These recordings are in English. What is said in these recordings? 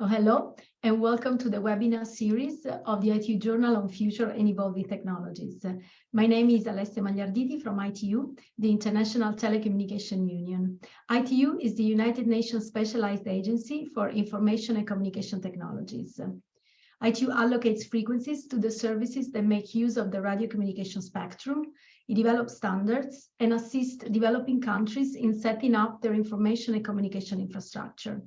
Oh, hello, and welcome to the webinar series of the ITU Journal on Future and Evolving Technologies. My name is Alessia Magliarditi from ITU, the International Telecommunication Union. ITU is the United Nations Specialized Agency for Information and Communication Technologies. ITU allocates frequencies to the services that make use of the radio communication spectrum. It develops standards and assists developing countries in setting up their information and communication infrastructure.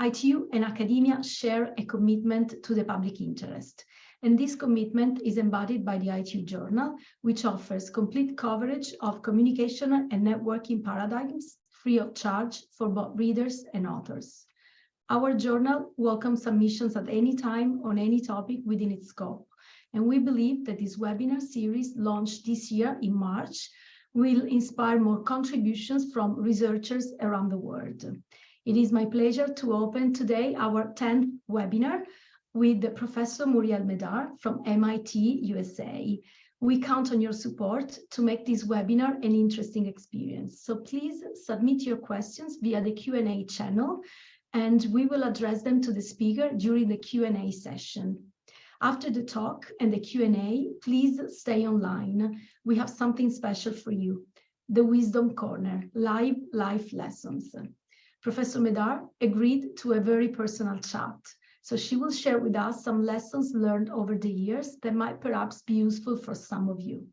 ITU and academia share a commitment to the public interest. And this commitment is embodied by the ITU Journal, which offers complete coverage of communication and networking paradigms free of charge for both readers and authors. Our journal welcomes submissions at any time on any topic within its scope. And we believe that this webinar series launched this year in March will inspire more contributions from researchers around the world. It is my pleasure to open today our 10th webinar with Professor Muriel Médard from MIT, USA. We count on your support to make this webinar an interesting experience. So please submit your questions via the Q&A channel, and we will address them to the speaker during the Q&A session. After the talk and the Q&A, please stay online. We have something special for you, the Wisdom Corner, live life lessons. Professor Médard agreed to a very personal chat. So she will share with us some lessons learned over the years that might perhaps be useful for some of you.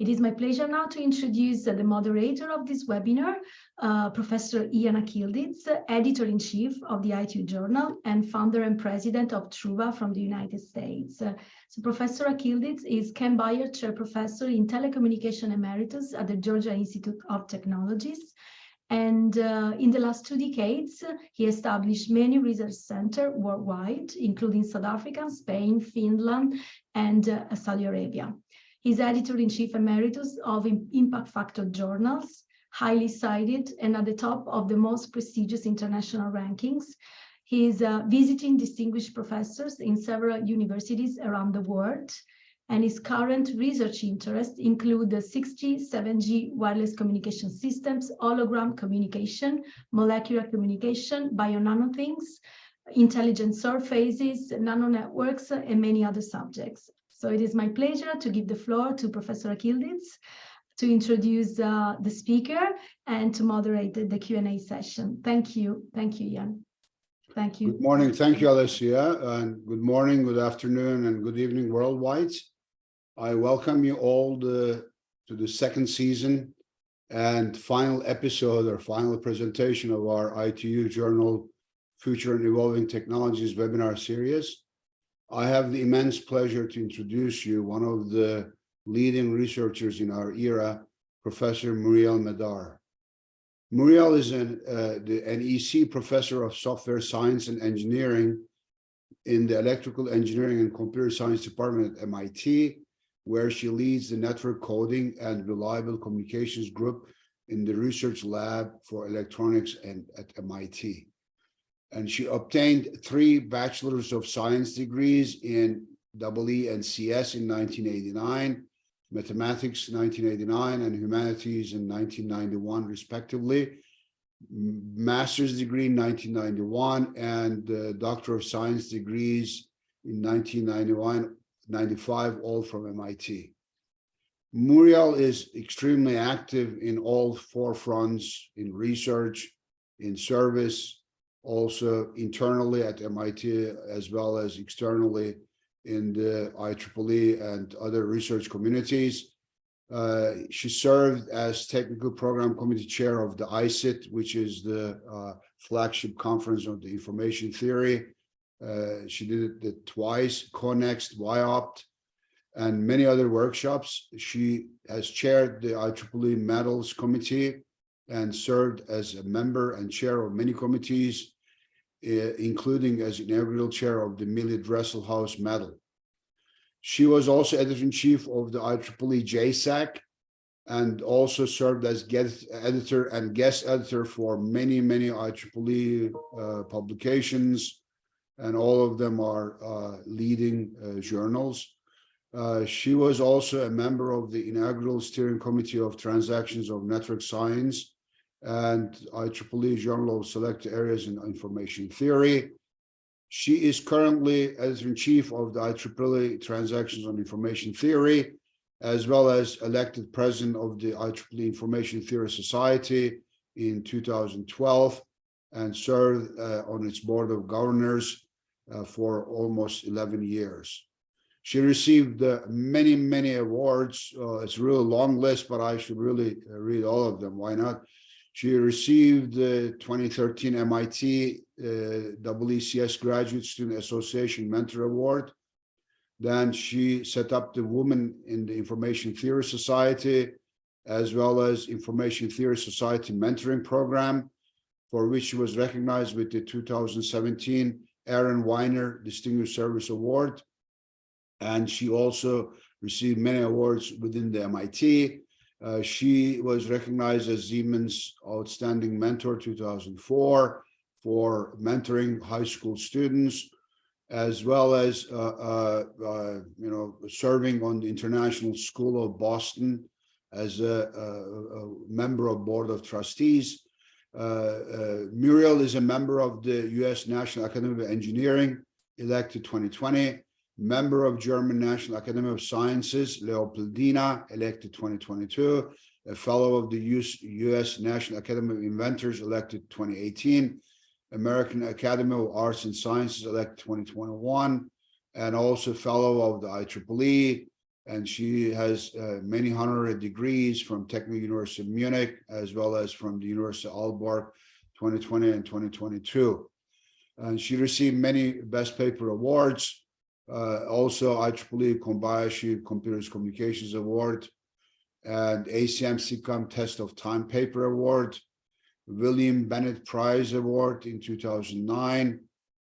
It is my pleasure now to introduce the moderator of this webinar, uh, Professor Ian Akyildiz, editor-in-chief of the ITU Journal and founder and president of Truva from the United States. Uh, so Professor Akyildiz is Ken Byers Chair Professor in Telecommunication Emeritus at the Georgia Institute of Technologies and uh, in the last two decades, he established many research centers worldwide, including South Africa, Spain, Finland, and uh, Saudi Arabia. He's editor-in-chief emeritus of Impact Factor journals, highly cited and at the top of the most prestigious international rankings. He's uh, visiting distinguished professors in several universities around the world, and his current research interests include the 6G, 7G wireless communication systems, hologram communication, molecular communication, bio-nanothings, intelligent surfaces, nano networks, and many other subjects. So it is my pleasure to give the floor to Professor Akyildiz to introduce uh, the speaker and to moderate the, the Q&A session. Thank you. Thank you, Jan. Thank you. Good morning. Thank you, Alessia. And good morning, good afternoon, and good evening worldwide. I welcome you all the, to the second season and final episode or final presentation of our ITU Journal Future and Evolving Technologies webinar series. I have the immense pleasure to introduce you one of the leading researchers in our era, Professor Muriel Médard. Muriel is an, uh, the, NEC professor of software science and engineering in the electrical engineering and computer science department at MIT where she leads the network coding and reliable communications group in the research lab for electronics and at MIT. And she obtained three bachelors of science degrees in EE and CS in 1989, mathematics 1989, and humanities in 1991, respectively. Master's degree in 1991 and uh, Doctor of Science degrees in 1991 95, all from MIT. Muriel is extremely active in all four fronts, in research, in service, also internally at MIT, as well as externally in the IEEE and other research communities. Uh, she served as technical program committee chair of the ISIT, which is the uh, flagship conference on the information theory uh, she did it twice, CoNEXT, WIOPT, and many other workshops. She has chaired the IEEE Medals Committee and served as a member and chair of many committees, uh, including as inaugural chair of the Millie Dresselhaus Medal. She was also editor-in-chief of the IEEE JSAC and also served as guest editor and guest editor for many, many IEEE uh, publications, and all of them are uh, leading uh, journals. Uh, she was also a member of the inaugural steering committee of transactions of network science and IEEE Journal of Select Areas in Information Theory. She is currently editor-in-chief of the IEEE Transactions on Information Theory, as well as elected president of the IEEE Information Theory Society in 2012 and served uh, on its board of governors uh, for almost 11 years. She received uh, many, many awards. Uh, it's a really long list, but I should really uh, read all of them. Why not? She received the 2013 MIT uh, WECS Graduate Student Association Mentor Award. Then she set up the Women in the Information Theory Society, as well as Information Theory Society Mentoring Program, for which she was recognized with the 2017 Aaron Wyner Distinguished Service Award. And she also received many awards within the MIT. Uh, she was recognized as Siemens Outstanding Mentor 2004 for mentoring high school students, as well as, uh, uh, uh, you know, serving on the International School of Boston as a, a, a member of Board of Trustees. Uh, uh, Muriel is a member of the U.S. National Academy of Engineering, elected 2020 member of German National Academy of Sciences, Leopoldina, elected 2022, a fellow of the US, US National Academy of Inventors, elected 2018, American Academy of Arts and Sciences, elected 2021, and also fellow of the IEEE. And she has uh, many honorary degrees from Technical University of Munich, as well as from the University of Aalborg 2020 and 2022. And she received many best paper awards, uh, also IEEE Kobayashi Computers Communications Award and ACM SIGCOMM Test of Time Paper Award, William Bennett Prize Award in 2009,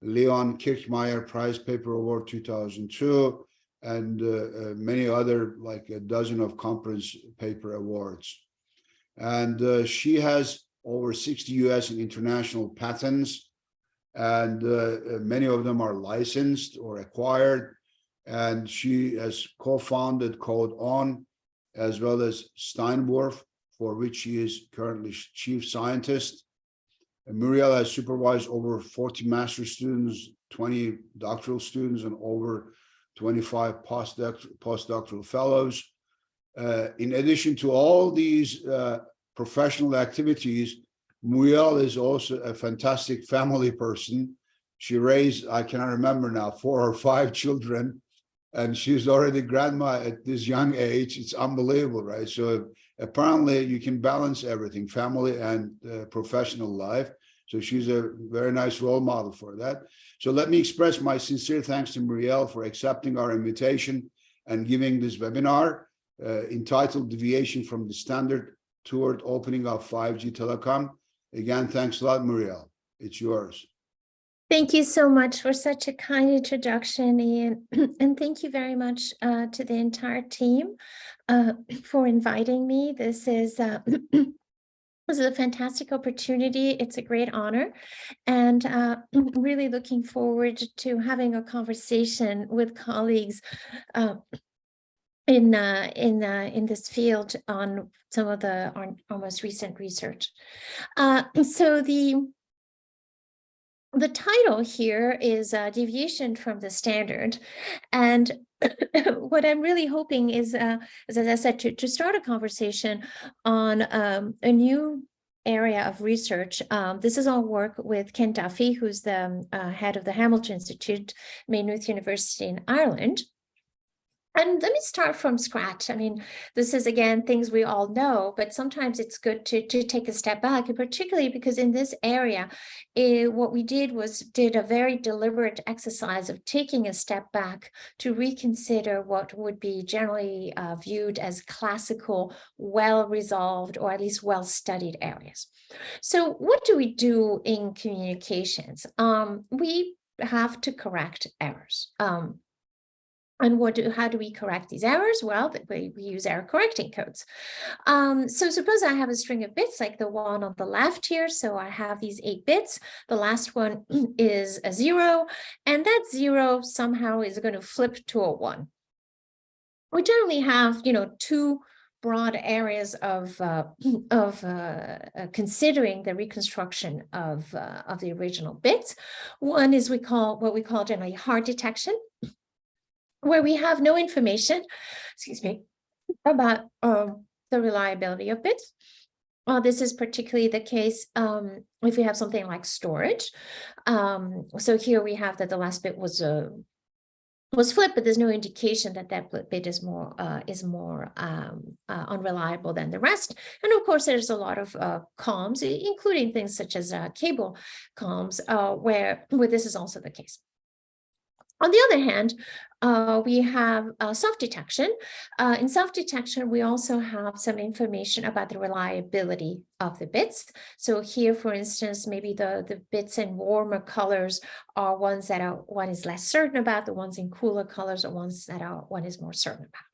Leon Kirchmayer Prize Paper Award 2002, and uh, uh, many other like a dozen of conference paper awards. And uh, she has over 60 US and international patents and many of them are licensed or acquired. And she has co-founded Code On, as well as Steinwurf, for which she is currently chief scientist. And Muriel has supervised over 40 master students, 20 doctoral students, and over 25 postdoctoral, postdoctoral fellows. Uh, in addition to all these uh, professional activities, Muriel is also a fantastic family person. She raised, I cannot remember now, four or five children, and she's already grandma at this young age. It's unbelievable, right? So apparently you can balance everything, family and uh, professional life. So she's a very nice role model for that. So let me express my sincere thanks to Muriel for accepting our invitation and giving this webinar uh, entitled Deviation from the Standard Toward Opening of 5G Telecom. Again, thanks a lot, Muriel. It's yours. Thank you so much for such a kind introduction, Ian. and thank you very much uh, to the entire team uh, for inviting me. This is uh, This is a fantastic opportunity. It's a great honor. And uh, really looking forward to having a conversation with colleagues uh, in uh, in uh, in this field on some of the our, our most recent research. Uh, so the the title here is uh, deviation from the standard, and what I'm really hoping is, uh, as I said, to, to start a conversation on um, a new area of research. Um, this is all work with Ken Duffy, who's the uh, head of the Hamilton Institute, Maynooth University in Ireland. And let me start from scratch. I mean, this is again things we all know, but sometimes it's good to, to take a step back, and particularly because in this area, it, eh, what we did was did a very deliberate exercise of taking a step back to reconsider what would be generally uh, viewed as classical, well-resolved, or at least well-studied areas. So what do we do in communications? Um, we have to correct errors. Um, and what do, how do we correct these errors? Well, we, we use error correcting codes. Um, so suppose I have a string of bits like the one on the left here. So I have these eight bits. The last one is a zero, and that zero somehow is going to flip to a one. We generally have, you know, two broad areas of uh, of uh, uh, considering the reconstruction of uh, of the original bits. One is we call what we call generally hard detection, where we have no information, excuse me, about um, the reliability of bits. Uh, this is particularly the case um, if we have something like storage. Um, so here we have that the last bit was a was flipped, but there's no indication that that bit is more uh, is more um, uh, unreliable than the rest. And of course, there's a lot of uh, comms, including things such as uh, cable comms, uh, where where this is also the case. On the other hand, uh, we have uh, soft-detection. Uh, in soft-detection, we also have some information about the reliability of the bits. So here, for instance, maybe the, the bits in warmer colors are ones that are, one is less certain about, the ones in cooler colors are ones that are one is more certain about.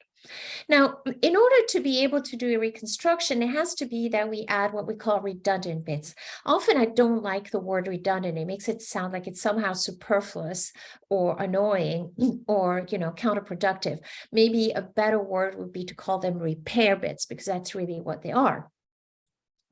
Now, in order to be able to do a reconstruction, it has to be that we add what we call redundant bits. Often I don't like the word redundant. It makes it sound like it's somehow superfluous or annoying or, you know, counterproductive. Maybe a better word would be to call them repair bits because that's really what they are.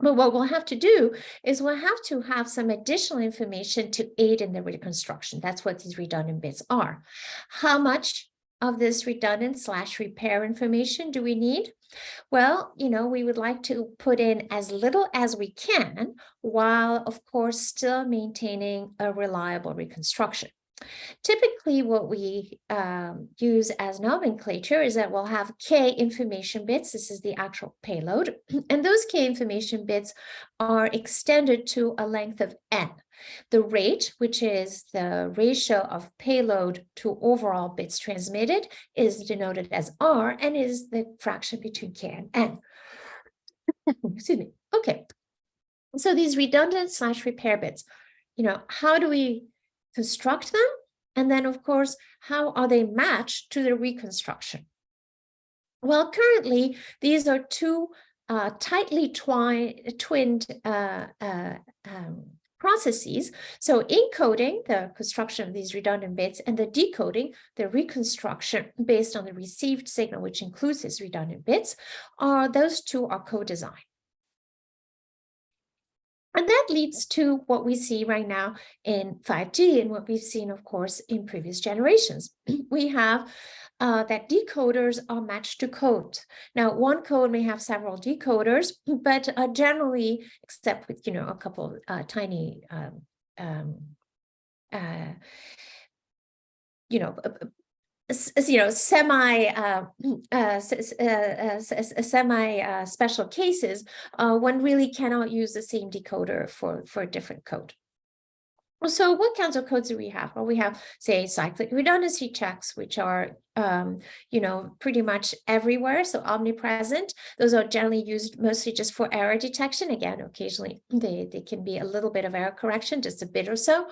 But what we'll have to do is we'll have to have some additional information to aid in the reconstruction. That's what these redundant bits are. How much of this redundant slash repair information do we need? Well, you know, we would like to put in as little as we can while, of course, still maintaining a reliable reconstruction. Typically, what we um, use as nomenclature is that we'll have K information bits. This is the actual payload. And those K information bits are extended to a length of N. The rate, which is the ratio of payload to overall bits transmitted, is denoted as R and is the fraction between K and N. Excuse me. Okay. So these redundant slash repair bits, you know, how do we construct them? And then, of course, how are they matched to the reconstruction? Well, currently, these are two uh, tightly twinned uh, uh, um, processes. So encoding, the construction of these redundant bits, and the decoding, the reconstruction based on the received signal, which includes these redundant bits, are those two are co-designed. And that leads to what we see right now in 5G and what we've seen, of course, in previous generations. we have uh, that decoders are matched to code. Now, one code may have several decoders, but uh, generally, except with, you know, a couple uh, tiny, um, um, uh, you know, you know, semi, uh, uh, uh, uh, uh, semi special cases, one really cannot use the same decoder for, for a different code. So what kinds of codes do we have? Well, we have, say, cyclic redundancy checks, which are um, you know, pretty much everywhere, so omnipresent. Those are generally used mostly just for error detection. Again, occasionally they, they can be a little bit of error correction, just a bit or so.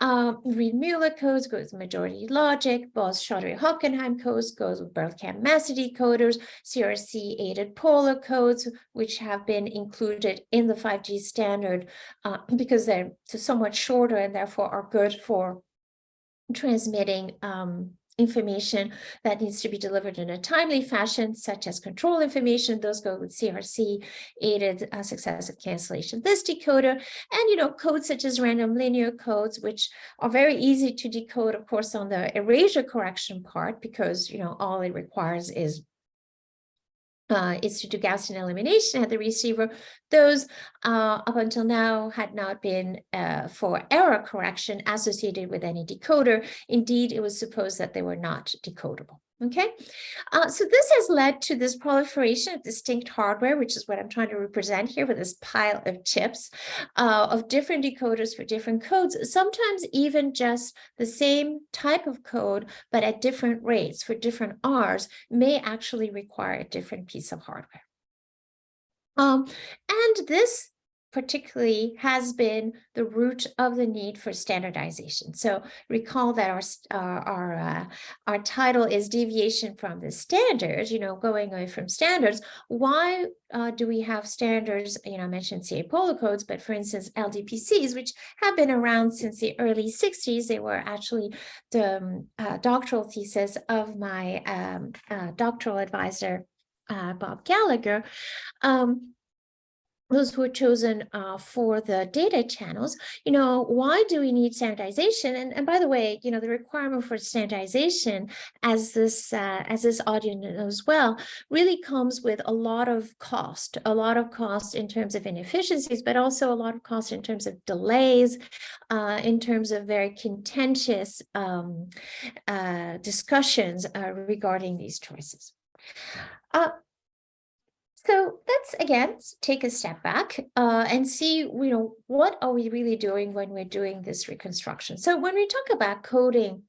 Um, Reed-Muller codes goes with majority logic, Bose-Chaudhuri-Hocquenghem codes goes with Berlekamp-Massey decoders, CRC-aided polar codes, which have been included in the 5G standard uh, because they're somewhat shorter and therefore are good for transmitting um, information that needs to be delivered in a timely fashion, such as control information. Those go with CRC aided uh, successive cancellation list decoder, and you know codes such as random linear codes, which are very easy to decode, of course, on the erasure correction part, because you know all it requires is uh, is to do Gaussian elimination at the receiver. Those uh, up until now had not been uh, for error correction associated with any decoder. Indeed, it was supposed that they were not decodable. Okay, uh, so this has led to this proliferation of distinct hardware, which is what I'm trying to represent here with this pile of chips uh, of different decoders for different codes, sometimes even just the same type of code, but at different rates for different Rs may actually require a different piece of hardware. Um, and this particularly has been the root of the need for standardization. So recall that our our our, uh, our title is deviation from the standards, you know, going away from standards. Why uh, do we have standards? You know, I mentioned CA polar codes, but for instance, LDPCs, which have been around since the early 60s, they were actually the um, uh, doctoral thesis of my um, uh, doctoral advisor uh, Bob Gallager, um, those who were chosen uh, for the data channels, you know, why do we need standardization? And, and by the way, you know, the requirement for standardization, as this uh, as this audience knows well, really comes with a lot of cost, a lot of cost in terms of inefficiencies, but also a lot of cost in terms of delays, uh, in terms of very contentious um, uh, discussions uh, regarding these choices. Uh, so let's again take a step back uh, and see, you know, what are we really doing when we're doing this reconstruction? So when we talk about coding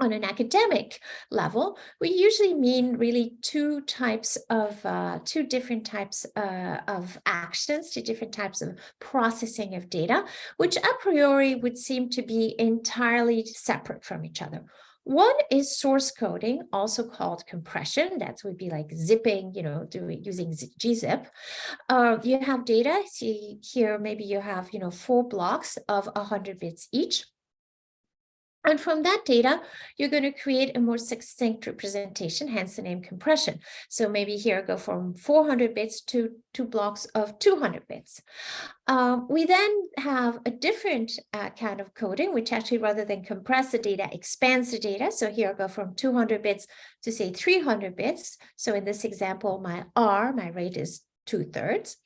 on an academic level, we usually mean really two types of, uh, two different types uh, of actions, two different types of processing of data, which a priori would seem to be entirely separate from each other. One is source coding, also called compression. That would be like zipping, you know, doing using gzip. Uh, you have data. See here, maybe you have, you know, four blocks of 100 bits each. And from that data, you're going to create a more succinct representation, hence the name compression. So maybe here I go from 400 bits to two blocks of 200 bits. Um, we then have a different uh, kind of coding, which actually rather than compress the data, expands the data. So here I go from 200 bits to say 300 bits. So in this example, my R, my rate is two thirds.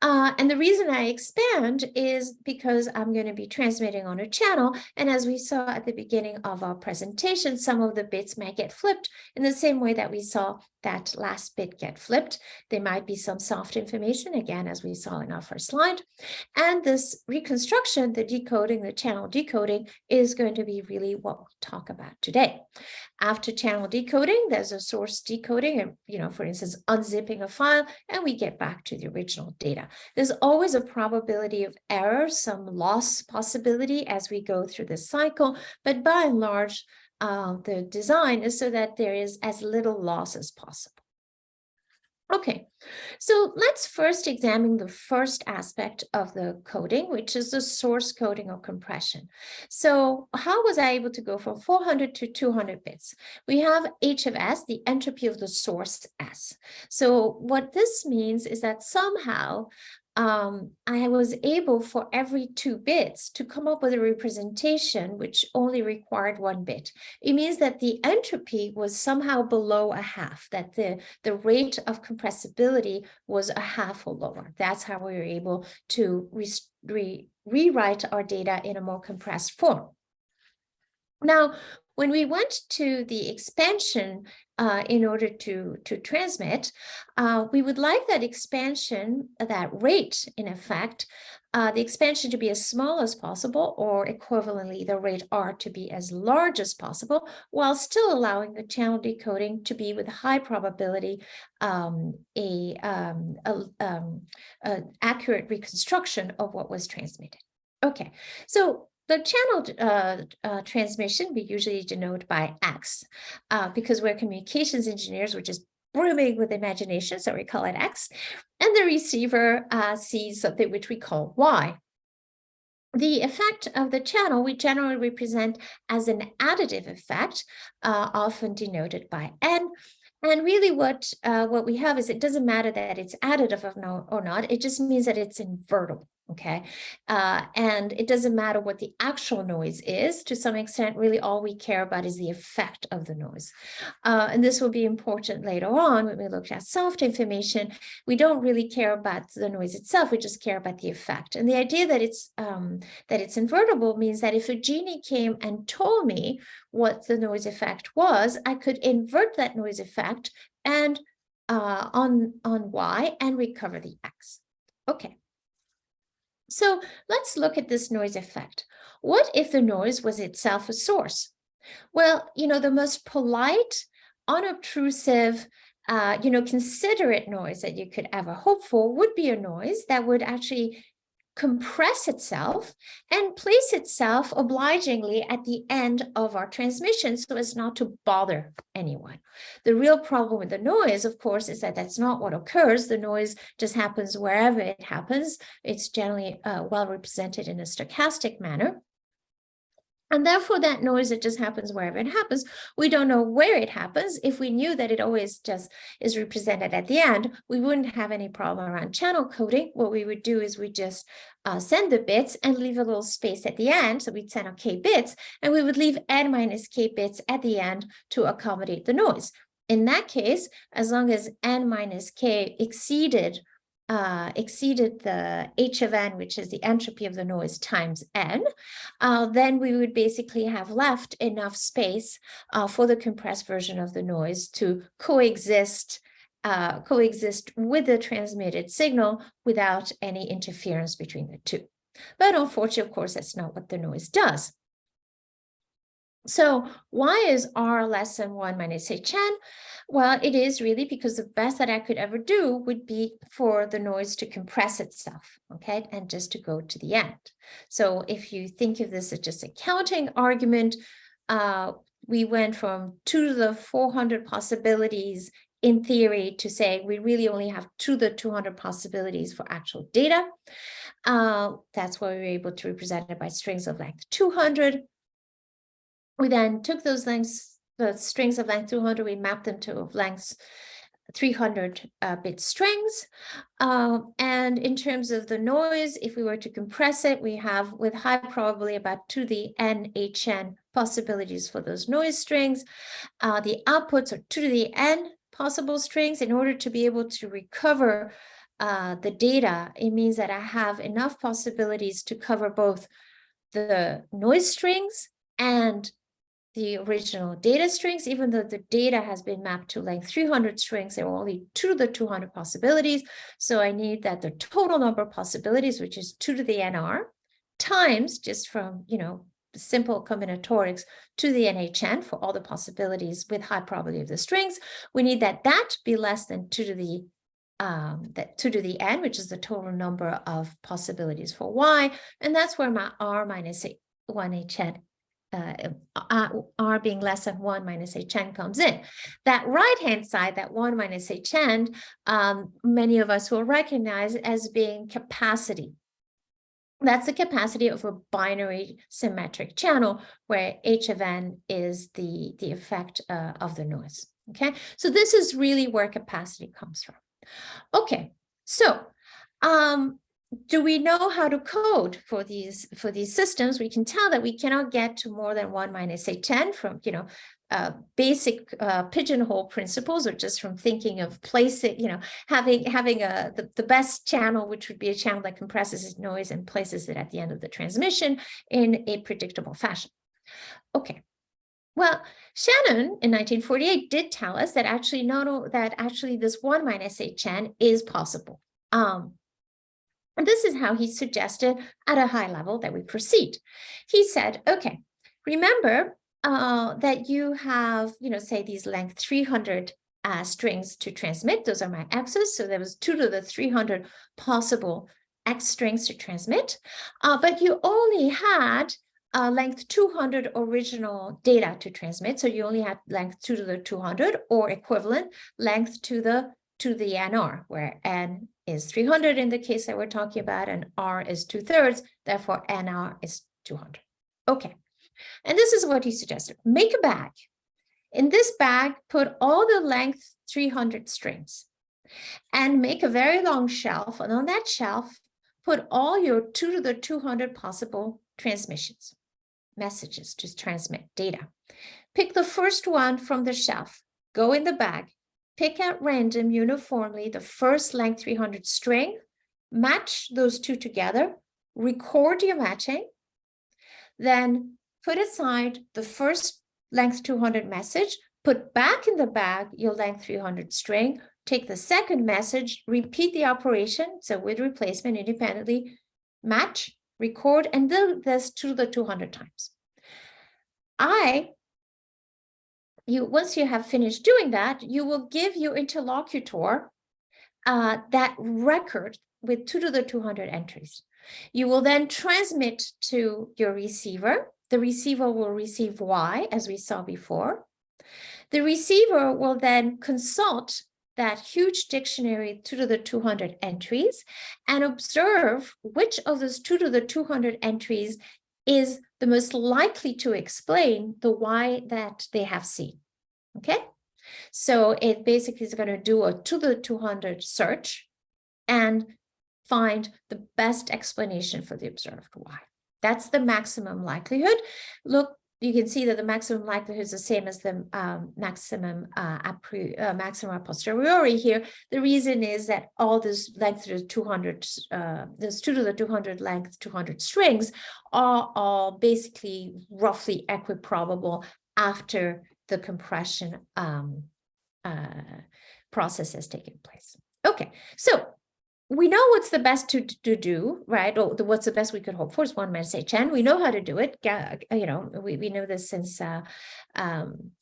Uh, and the reason I expand is because I'm going to be transmitting on a channel. And as we saw at the beginning of our presentation, some of the bits might get flipped in the same way that we saw that last bit get flipped. There might be some soft information, again, as we saw in our first slide. And this reconstruction, the decoding, the channel decoding is going to be really what we'll talk about today. After channel decoding, there's a source decoding, and you know, for instance, unzipping a file, and we get back to the original data. There's always a probability of error, some loss possibility as we go through this cycle, but by and large, uh, the design is so that there is as little loss as possible. Okay, so let's first examine the first aspect of the coding, which is the source coding or compression. So how was I able to go from 400 to 200 bits? We have H of S, the entropy of the source S. So what this means is that somehow um, I was able for every two bits to come up with a representation which only required one bit. It means that the entropy was somehow below a half, that the, the rate of compressibility was a half or lower. That's how we were able to re re rewrite our data in a more compressed form. Now, when we went to the expansion uh, in order to, to transmit, uh, we would like that expansion, that rate, in effect, uh, the expansion to be as small as possible, or equivalently, the rate R to be as large as possible, while still allowing the channel decoding to be with high probability um, a, um, a um, accurate reconstruction of what was transmitted. Okay, so the channel uh, uh, transmission we usually denote by X uh, because we're communications engineers, which is brimming with imagination, so we call it X, and the receiver uh, sees something which we call Y. The effect of the channel we generally represent as an additive effect, uh, often denoted by N, and really what uh, what we have is it doesn't matter that it's additive or not, it just means that it's invertible okay? Uh, and it doesn't matter what the actual noise is, to some extent, really all we care about is the effect of the noise. Uh, and this will be important later on when we look at soft information. We don't really care about the noise itself, we just care about the effect. And the idea that it's, um, that it's invertible means that if a genie came and told me what the noise effect was, I could invert that noise effect and uh, on, on Y and recover the X. Okay. So let's look at this noise effect. What if the noise was itself a source? Well, you know, the most polite, unobtrusive, uh, you know, considerate noise that you could ever hope for would be a noise that would actually compress itself and place itself obligingly at the end of our transmission so as not to bother anyone. The real problem with the noise, of course, is that that's not what occurs. The noise just happens wherever it happens. It's generally uh, well represented in a stochastic manner. And therefore, that noise, it just happens wherever it happens. We don't know where it happens. If we knew that it always just is represented at the end, we wouldn't have any problem around channel coding. What we would do is we just uh, send the bits and leave a little space at the end. So we'd send our k bits, and we would leave n minus k bits at the end to accommodate the noise. In that case, as long as n minus k exceeded uh, exceeded the h of n, which is the entropy of the noise times n, uh, then we would basically have left enough space uh, for the compressed version of the noise to coexist uh, coexist with the transmitted signal without any interference between the two. But unfortunately, of course, that's not what the noise does. So why is R less than 1 minus HN? Well, it is really because the best that I could ever do would be for the noise to compress itself, okay, and just to go to the end. So if you think of this as just a counting argument, uh, we went from 2 to the 400 possibilities in theory to say we really only have 2 to the 200 possibilities for actual data. Uh, that's why we were able to represent it by strings of length 200. We then took those lengths, the strings of length 200, we mapped them to lengths 300 uh, bit strings. Uh, and in terms of the noise, if we were to compress it, we have with high probability about to the NHN possibilities for those noise strings. Uh, the outputs are to the N possible strings in order to be able to recover uh, the data. It means that I have enough possibilities to cover both the noise strings and the original data strings, even though the data has been mapped to length 300 strings, there are only two to the 200 possibilities. So I need that the total number of possibilities, which is two to the NR, times just from, you know, simple combinatorics to the NHN for all the possibilities with high probability of the strings. We need that that be less than two to the um, that two to the n, which is the total number of possibilities for y, and that's where my r minus 1hn uh, uh, r being less than 1 minus hn comes in. That right-hand side, that 1 minus hn, um, many of us will recognize as being capacity. That's the capacity of a binary symmetric channel where h of n is the, the effect uh, of the noise. Okay, so this is really where capacity comes from. Okay, so um, do we know how to code for these for these systems? We can tell that we cannot get to more than one minus a 10 from, you know, uh, basic uh, pigeonhole principles or just from thinking of placing, you know, having having a the, the best channel, which would be a channel that compresses its noise and places it at the end of the transmission in a predictable fashion. Okay. Well, Shannon in 1948 did tell us that actually no, no that actually this one minus HN is possible. Um, and this is how he suggested at a high level that we proceed. He said, okay, remember uh, that you have, you know, say these length 300 uh, strings to transmit. Those are my x's. So there was two to the 300 possible x strings to transmit. Uh, but you only had uh, length 200 original data to transmit. So you only had length 2 to the 200 or equivalent length to the to the NR, where N is 300 in the case that we're talking about, and R is two thirds, therefore NR is 200. Okay, and this is what he suggested. Make a bag. In this bag, put all the length 300 strings and make a very long shelf. And on that shelf, put all your two to the 200 possible transmissions, messages to transmit data. Pick the first one from the shelf, go in the bag, pick at random uniformly the first length 300 string, match those two together, record your matching, then put aside the first length 200 message, put back in the bag your length 300 string, take the second message, repeat the operation, so with replacement independently, match, record, and do this to the 200 times. I you once you have finished doing that, you will give your interlocutor uh, that record with two to the 200 entries. You will then transmit to your receiver. The receiver will receive Y, as we saw before. The receiver will then consult that huge dictionary two to the 200 entries and observe which of those two to the 200 entries is the most likely to explain the why that they have seen. Okay, so it basically is going to do a to the 200 search and find the best explanation for the observed why. That's the maximum likelihood. Look, you can see that the maximum likelihood is the same as the um, maximum uh, uh, maximum a posteriori here. The reason is that all this length to the 200, uh, this 2 to the 200 length, 200 strings are all basically roughly equiprobable after the compression um, uh, process has taken place. Okay, so we know what's the best to, to do, right? Or the, what's the best we could hope for is one man say Chen. We know how to do it. You know, we, we know this since uh, um,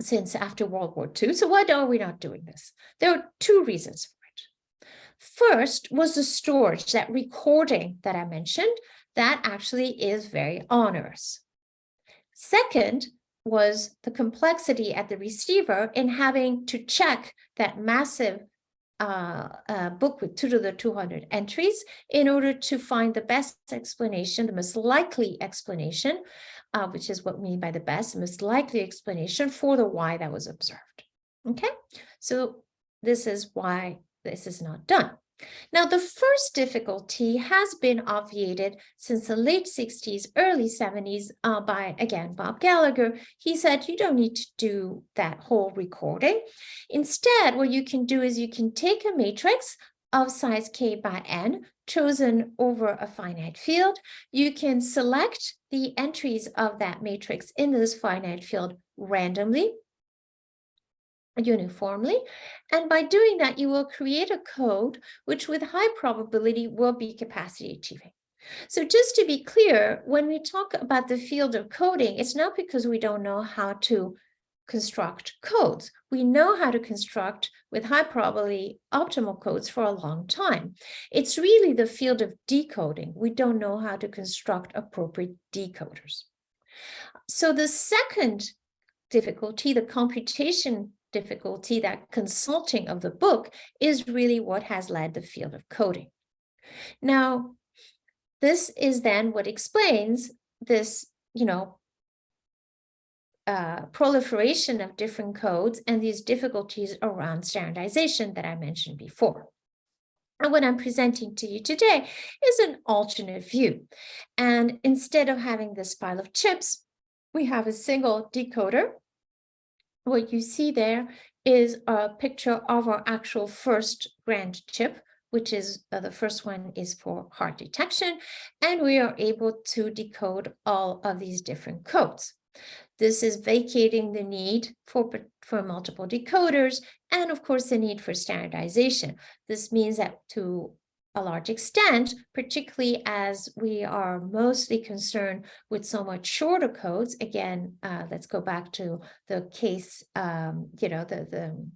since after World War II. So why are we not doing this? There are two reasons for it. First was the storage, that recording that I mentioned, that actually is very onerous. Second was the complexity at the receiver in having to check that massive uh, uh, book with two to the 200 entries in order to find the best explanation, the most likely explanation, uh, which is what we mean by the best, most likely explanation for the why that was observed. Okay, so this is why this is not done. Now, the first difficulty has been obviated since the late 60s, early 70s uh, by, again, Bob Gallager. He said you don't need to do that whole recording. Instead, what you can do is you can take a matrix of size k by n chosen over a finite field. You can select the entries of that matrix in this finite field randomly uniformly. And by doing that, you will create a code which with high probability will be capacity achieving. So just to be clear, when we talk about the field of coding, it's not because we don't know how to construct codes. We know how to construct with high probability optimal codes for a long time. It's really the field of decoding. We don't know how to construct appropriate decoders. So the second difficulty, the computation difficulty, that consulting of the book is really what has led the field of coding. Now, this is then what explains this, you know, uh, proliferation of different codes and these difficulties around standardization that I mentioned before. And what I'm presenting to you today is an alternate view. And instead of having this pile of chips, we have a single decoder what you see there is a picture of our actual first grand chip, which is uh, the first one is for hard detection, and we are able to decode all of these different codes. This is vacating the need for, for multiple decoders and of course the need for standardization. This means that to a large extent, particularly as we are mostly concerned with so much shorter codes. Again, uh, let's go back to the case, um, you know, the, the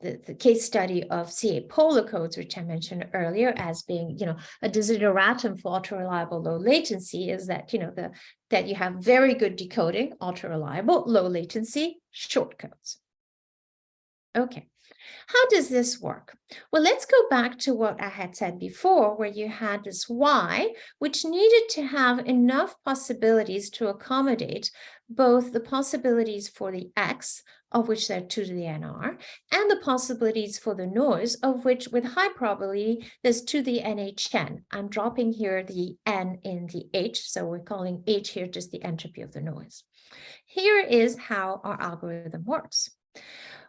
the, the, case study of CA polar codes, which I mentioned earlier as being, you know, a desideratum for ultra reliable low latency is that, you know, the that you have very good decoding, ultra reliable, low latency, short codes. Okay. How does this work? Well, let's go back to what I had said before, where you had this Y, which needed to have enough possibilities to accommodate both the possibilities for the X, of which there are two to the NR, and the possibilities for the noise, of which with high probability, there's two to the NHN. I'm dropping here the N in the H, so we're calling H here just the entropy of the noise. Here is how our algorithm works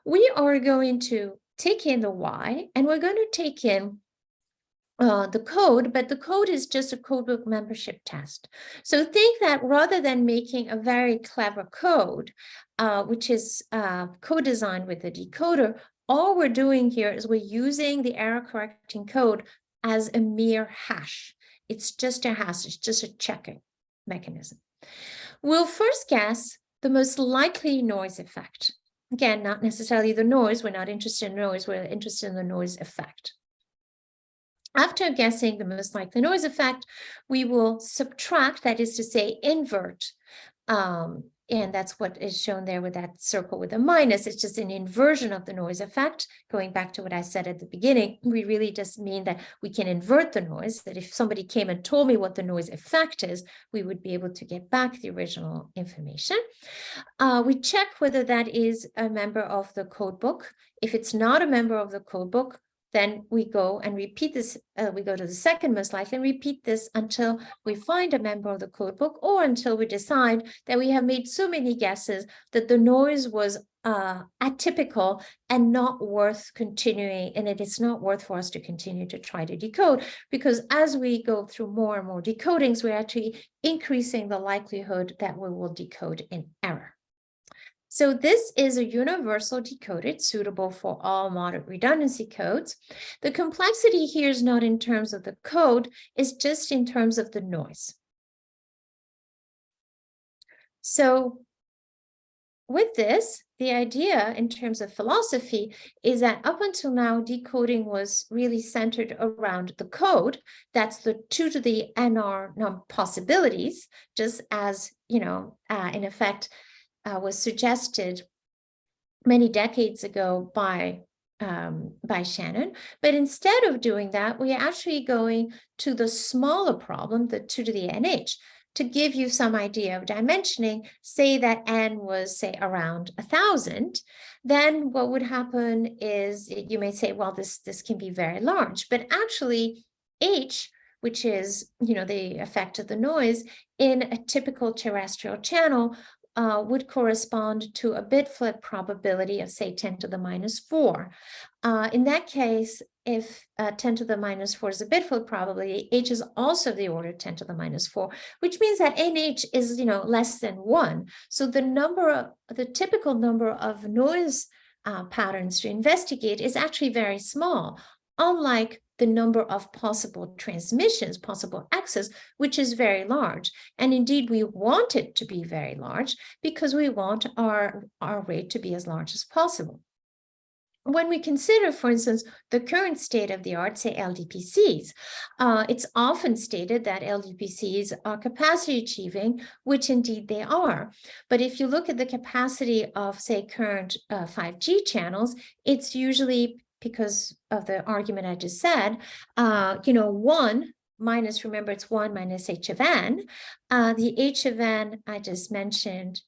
we are going to take in the Y and we're going to take in uh, the code, but the code is just a codebook membership test. So think that rather than making a very clever code, uh, which is uh, co-designed with the decoder, all we're doing here is we're using the error correcting code as a mere hash. It's just a hash, it's just a checking mechanism. We'll first guess the most likely noise effect. Again, not necessarily the noise. We're not interested in noise. We're interested in the noise effect. After guessing the most likely noise effect, we will subtract, that is to say, invert, um, and that's what is shown there with that circle with a minus. It's just an inversion of the noise effect. Going back to what I said at the beginning, we really just mean that we can invert the noise, that if somebody came and told me what the noise effect is, we would be able to get back the original information. Uh, we check whether that is a member of the code book. If it's not a member of the code book, then we go and repeat this, uh, we go to the second most likely and repeat this until we find a member of the code book or until we decide that we have made so many guesses that the noise was uh, atypical and not worth continuing, and it is not worth for us to continue to try to decode, because as we go through more and more decodings, we're actually increasing the likelihood that we will decode in error. So this is a universal decoded suitable for all moderate redundancy codes. The complexity here is not in terms of the code, it's just in terms of the noise. So with this, the idea in terms of philosophy is that up until now, decoding was really centered around the code. That's the two to the NR possibilities, just as, you know, uh, in effect, uh, was suggested many decades ago by um, by Shannon. But instead of doing that, we're actually going to the smaller problem, the 2 to the NH, to give you some idea of dimensioning, say that n was, say, around a 1,000, then what would happen is you may say, well, this, this can be very large. But actually, h, which is, you know, the effect of the noise, in a typical terrestrial channel uh, would correspond to a bit flip probability of say 10 to the minus 4. Uh, in that case, if uh, 10 to the minus 4 is a bit flip probability, h is also the order 10 to the minus 4, which means that nh is you know less than 1. So the number of the typical number of noise uh, patterns to investigate is actually very small, unlike the number of possible transmissions, possible access, which is very large. And indeed, we want it to be very large because we want our, our rate to be as large as possible. When we consider, for instance, the current state of the art, say LDPCs, uh, it's often stated that LDPCs are capacity achieving, which indeed they are. But if you look at the capacity of, say, current uh, 5G channels, it's usually because of the argument I just said, uh, you know, one minus, remember it's one minus h of n. Uh, the h of n I just mentioned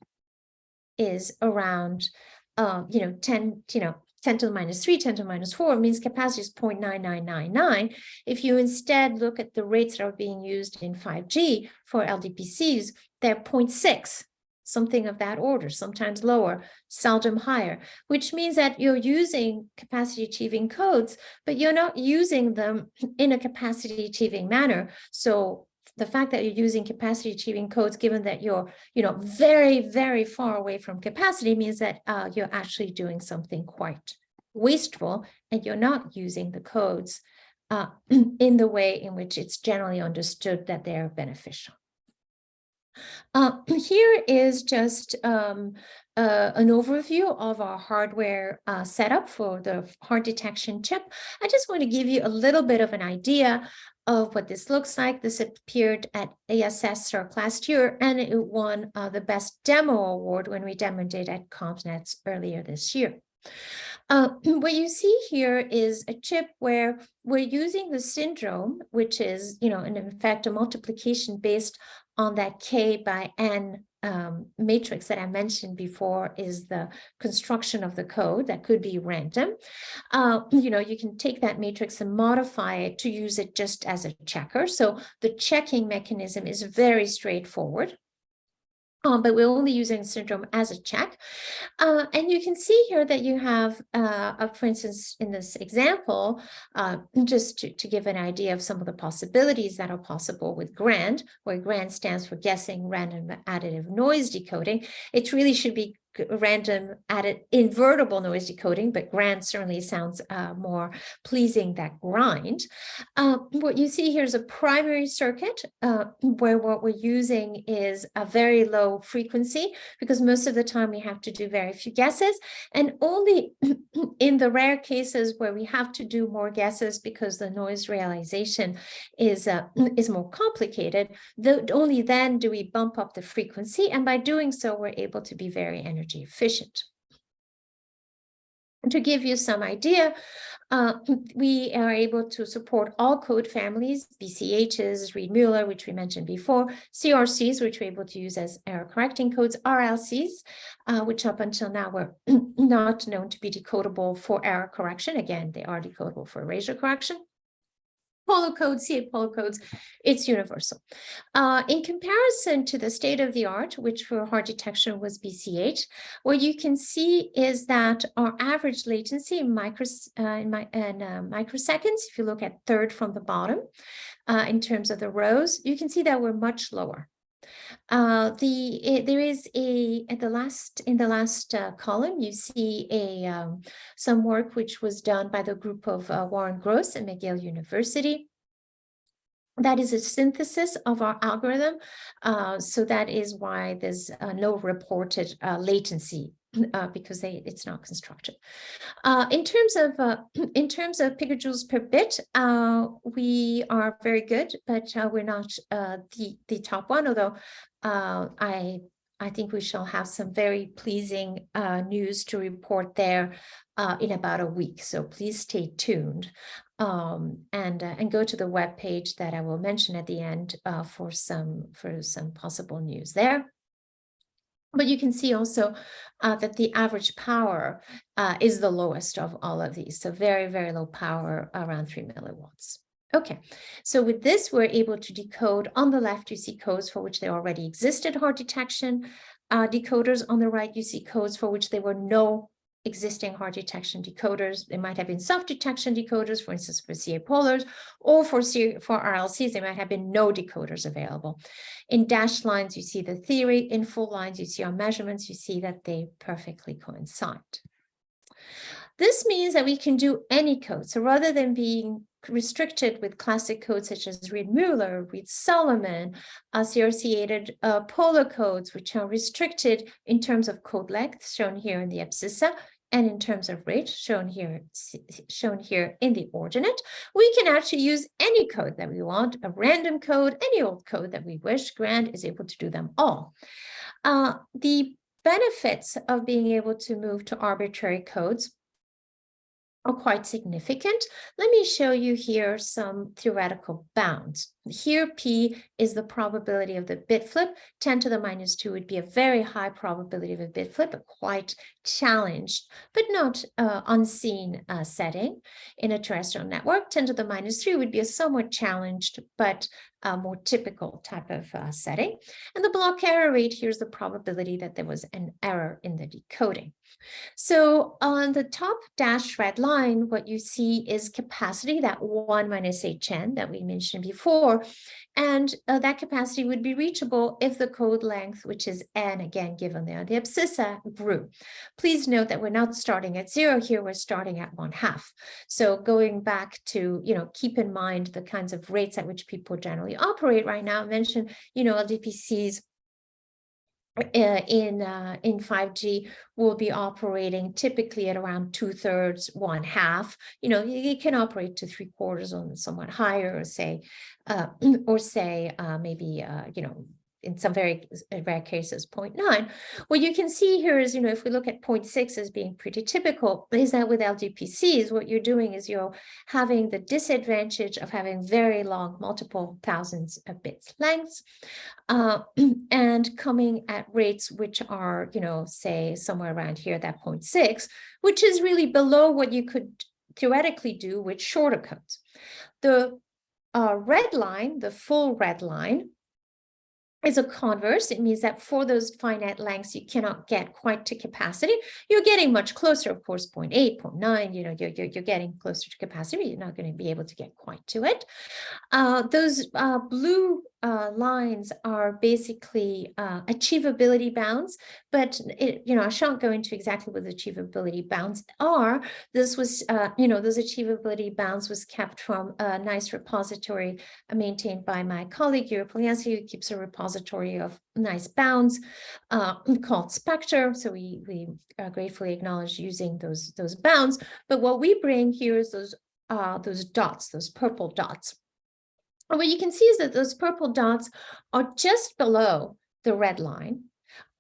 is around, uh, you know, 10, you know, 10 to the minus 3, 10 to the minus 4 means capacity is 0.9999. If you instead look at the rates that are being used in 5G for LDPCs, they're 0.6 something of that order, sometimes lower, seldom higher, which means that you're using capacity achieving codes, but you're not using them in a capacity achieving manner. So the fact that you're using capacity achieving codes, given that you're, you know, very, very far away from capacity means that uh, you're actually doing something quite wasteful and you're not using the codes uh, in the way in which it's generally understood that they're beneficial. Uh, here is just um, uh, an overview of our hardware uh, setup for the hard detection chip. I just want to give you a little bit of an idea of what this looks like. This appeared at ASS last year, and it won uh, the Best Demo Award when we demoed it at CompNet earlier this year. Uh, what you see here is a chip where we're using the syndrome, which is, you know, in fact, a multiplication based on that K by N um, matrix that I mentioned before is the construction of the code that could be random. Uh, you know, you can take that matrix and modify it to use it just as a checker. So the checking mechanism is very straightforward. Um, but we're only using syndrome as a check. Uh, and you can see here that you have, uh, for instance, in this example, uh, just to, to, give an idea of some of the possibilities that are possible with GRAND, where GRAND stands for Guessing Random Additive Noise Decoding, it really should be random added invertible noise decoding, but grand certainly sounds uh, more pleasing than grind. Uh, what you see here is a primary circuit uh, where what we're using is a very low frequency because most of the time we have to do very few guesses and only in the rare cases where we have to do more guesses because the noise realization is uh, is more complicated, only then do we bump up the frequency and by doing so we're able to be very energy efficient. And to give you some idea, uh, we are able to support all code families, BCHs, Reed-Muller, which we mentioned before, CRCs, which we're able to use as error correcting codes, RLCs, uh, which up until now were not known to be decodable for error correction. Again, they are decodable for erasure correction. Polar codes, CA Polar codes, it's universal. Uh, in comparison to the state of the art, which for hard detection was BCH, what you can see is that our average latency in, micros, uh, in, my, in uh, microseconds, if you look at third from the bottom, uh, in terms of the rows, you can see that we're much lower. Uh, the it, there is a at the last in the last uh, column you see a um, some work which was done by the group of uh, Warren Gross at McGill University. That is a synthesis of our algorithm, uh, so that is why there's uh, no reported uh, latency uh, because they, it's not constructed. Uh, in terms of uh, in terms of picojoules per bit, uh, we are very good, but uh, we're not uh, the the top one. Although I I think we shall have some very pleasing news to report there in about a week. So please stay tuned um, and and go to the web page that I will mention at the end for some for some possible news there. But you can see also uh, that the average power uh, is the lowest of all of these. So very, very low power around three milliwatts. Okay, so with this, we're able to decode on the left, you see codes for which there already existed hard detection uh, decoders. On the right, you see codes for which there were no existing hard detection decoders. They might have been soft detection decoders, for instance, for CA polars, or for, C for RLCs, there might have been no decoders available. In dashed lines, you see the theory. In full lines, you see our measurements. You see that they perfectly coincide. This means that we can do any code. So rather than being restricted with classic codes such as Reed-Muller, Reed-Solomon, associated uh, polar codes, which are restricted in terms of code length, shown here in the abscissa, and in terms of rate shown here, shown here in the ordinate, we can actually use any code that we want, a random code, any old code that we wish. Grand is able to do them all. Uh, the benefits of being able to move to arbitrary codes are quite significant. Let me show you here some theoretical bounds. Here, P is the probability of the bit flip. 10 to the minus 2 would be a very high probability of a bit flip, but quite challenged, but not uh, unseen uh, setting in a terrestrial network. 10 to the minus 3 would be a somewhat challenged, but a more typical type of uh, setting. And the block error rate, here's the probability that there was an error in the decoding. So on the top dashed red line, what you see is capacity, that 1 minus HN that we mentioned before, and uh, that capacity would be reachable if the code length, which is n, again, given there, the abscissa grew. Please note that we're not starting at zero here, we're starting at one half. So going back to, you know, keep in mind the kinds of rates at which people generally operate right now, I mentioned, you know, LDPCs in uh, in 5G will be operating typically at around two thirds, one half. You know, it can operate to three quarters on somewhat higher, say, uh, or say uh, maybe uh, you know in some very rare cases 0.9. What you can see here is, you know, if we look at 0.6 as being pretty typical, is that with LDPCs, what you're doing is you're having the disadvantage of having very long, multiple thousands of bits lengths, uh, and coming at rates which are, you know, say somewhere around here, that 0.6, which is really below what you could theoretically do with shorter codes. The uh, red line, the full red line, is a converse. It means that for those finite lengths, you cannot get quite to capacity. You're getting much closer, of course, 0 0.8, 0 0.9, you know, you're, you're, you're getting closer to capacity, you're not going to be able to get quite to it. Uh, those uh, blue uh, lines are basically uh, achievability bounds, but it, you know, I shan't go into exactly what the achievability bounds are. This was, uh, you know, those achievability bounds was kept from a nice repository maintained by my colleague, Yury Polyanskiy, who keeps a repository of nice bounds uh, called Spectre. So we, we uh, gratefully acknowledge using those, those bounds. But what we bring here is those, uh, those dots, those purple dots. And what you can see is that those purple dots are just below the red line,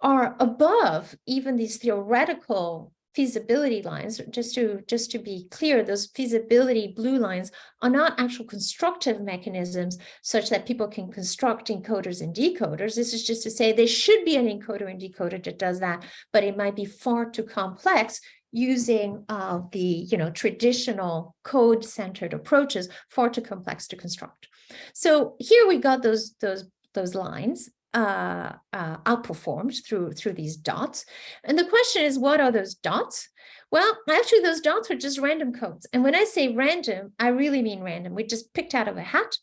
are above even these theoretical feasibility lines, just to just to be clear, those feasibility blue lines are not actual constructive mechanisms such that people can construct encoders and decoders. This is just to say there should be an encoder and decoder that does that, but it might be far too complex using uh, the you know traditional code-centered approaches, far too complex to construct. So here we got those those those lines uh, uh, outperformed through through these dots. And the question is, what are those dots? Well, actually, those dots are just random codes. And when I say random, I really mean random. We just picked out of a hat.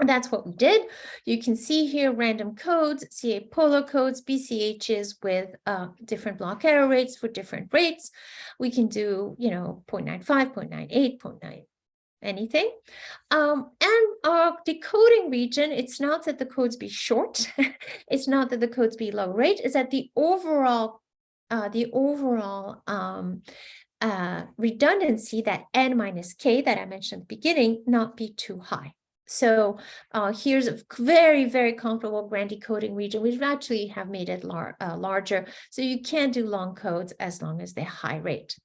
That's what we did. You can see here random codes, CA polar codes, BCHs with uh, different block error rates for different rates. We can do, you know, 0.95, 0.98, 0.9, anything. Um, and our decoding region, it's not that the codes be short, it's not that the codes be low rate, is that the overall, uh, the overall um, uh, redundancy, that n minus k that I mentioned at the beginning, not be too high. So uh, here's a very, very comfortable grand decoding region. We actually have made it lar uh, larger. So you can do long codes as long as they're high rate.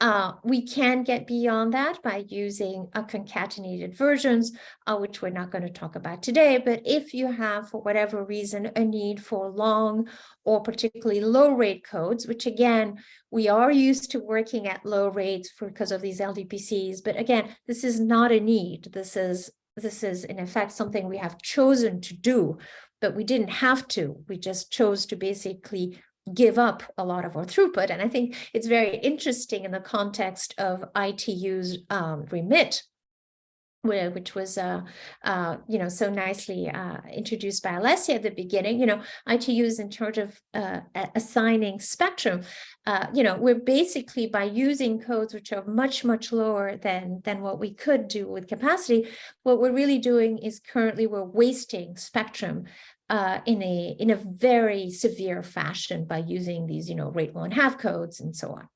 Uh, we can get beyond that by using a concatenated versions, uh, which we're not going to talk about today. But if you have, for whatever reason, a need for long or particularly low rate codes, which again, we are used to working at low rates for, because of these LDPCs. But again, this is not a need. This is this is in effect something we have chosen to do, but we didn't have to. We just chose to basically give up a lot of our throughput. And I think it's very interesting in the context of ITU's um, remit, which was, uh, uh, you know, so nicely uh, introduced by Alessia at the beginning, you know, ITU is in charge of uh, assigning spectrum. Uh, you know, we're basically by using codes which are much, much lower than, than what we could do with capacity, what we're really doing is currently we're wasting spectrum uh, in a in a very severe fashion by using these, you know, rate one half codes and so on.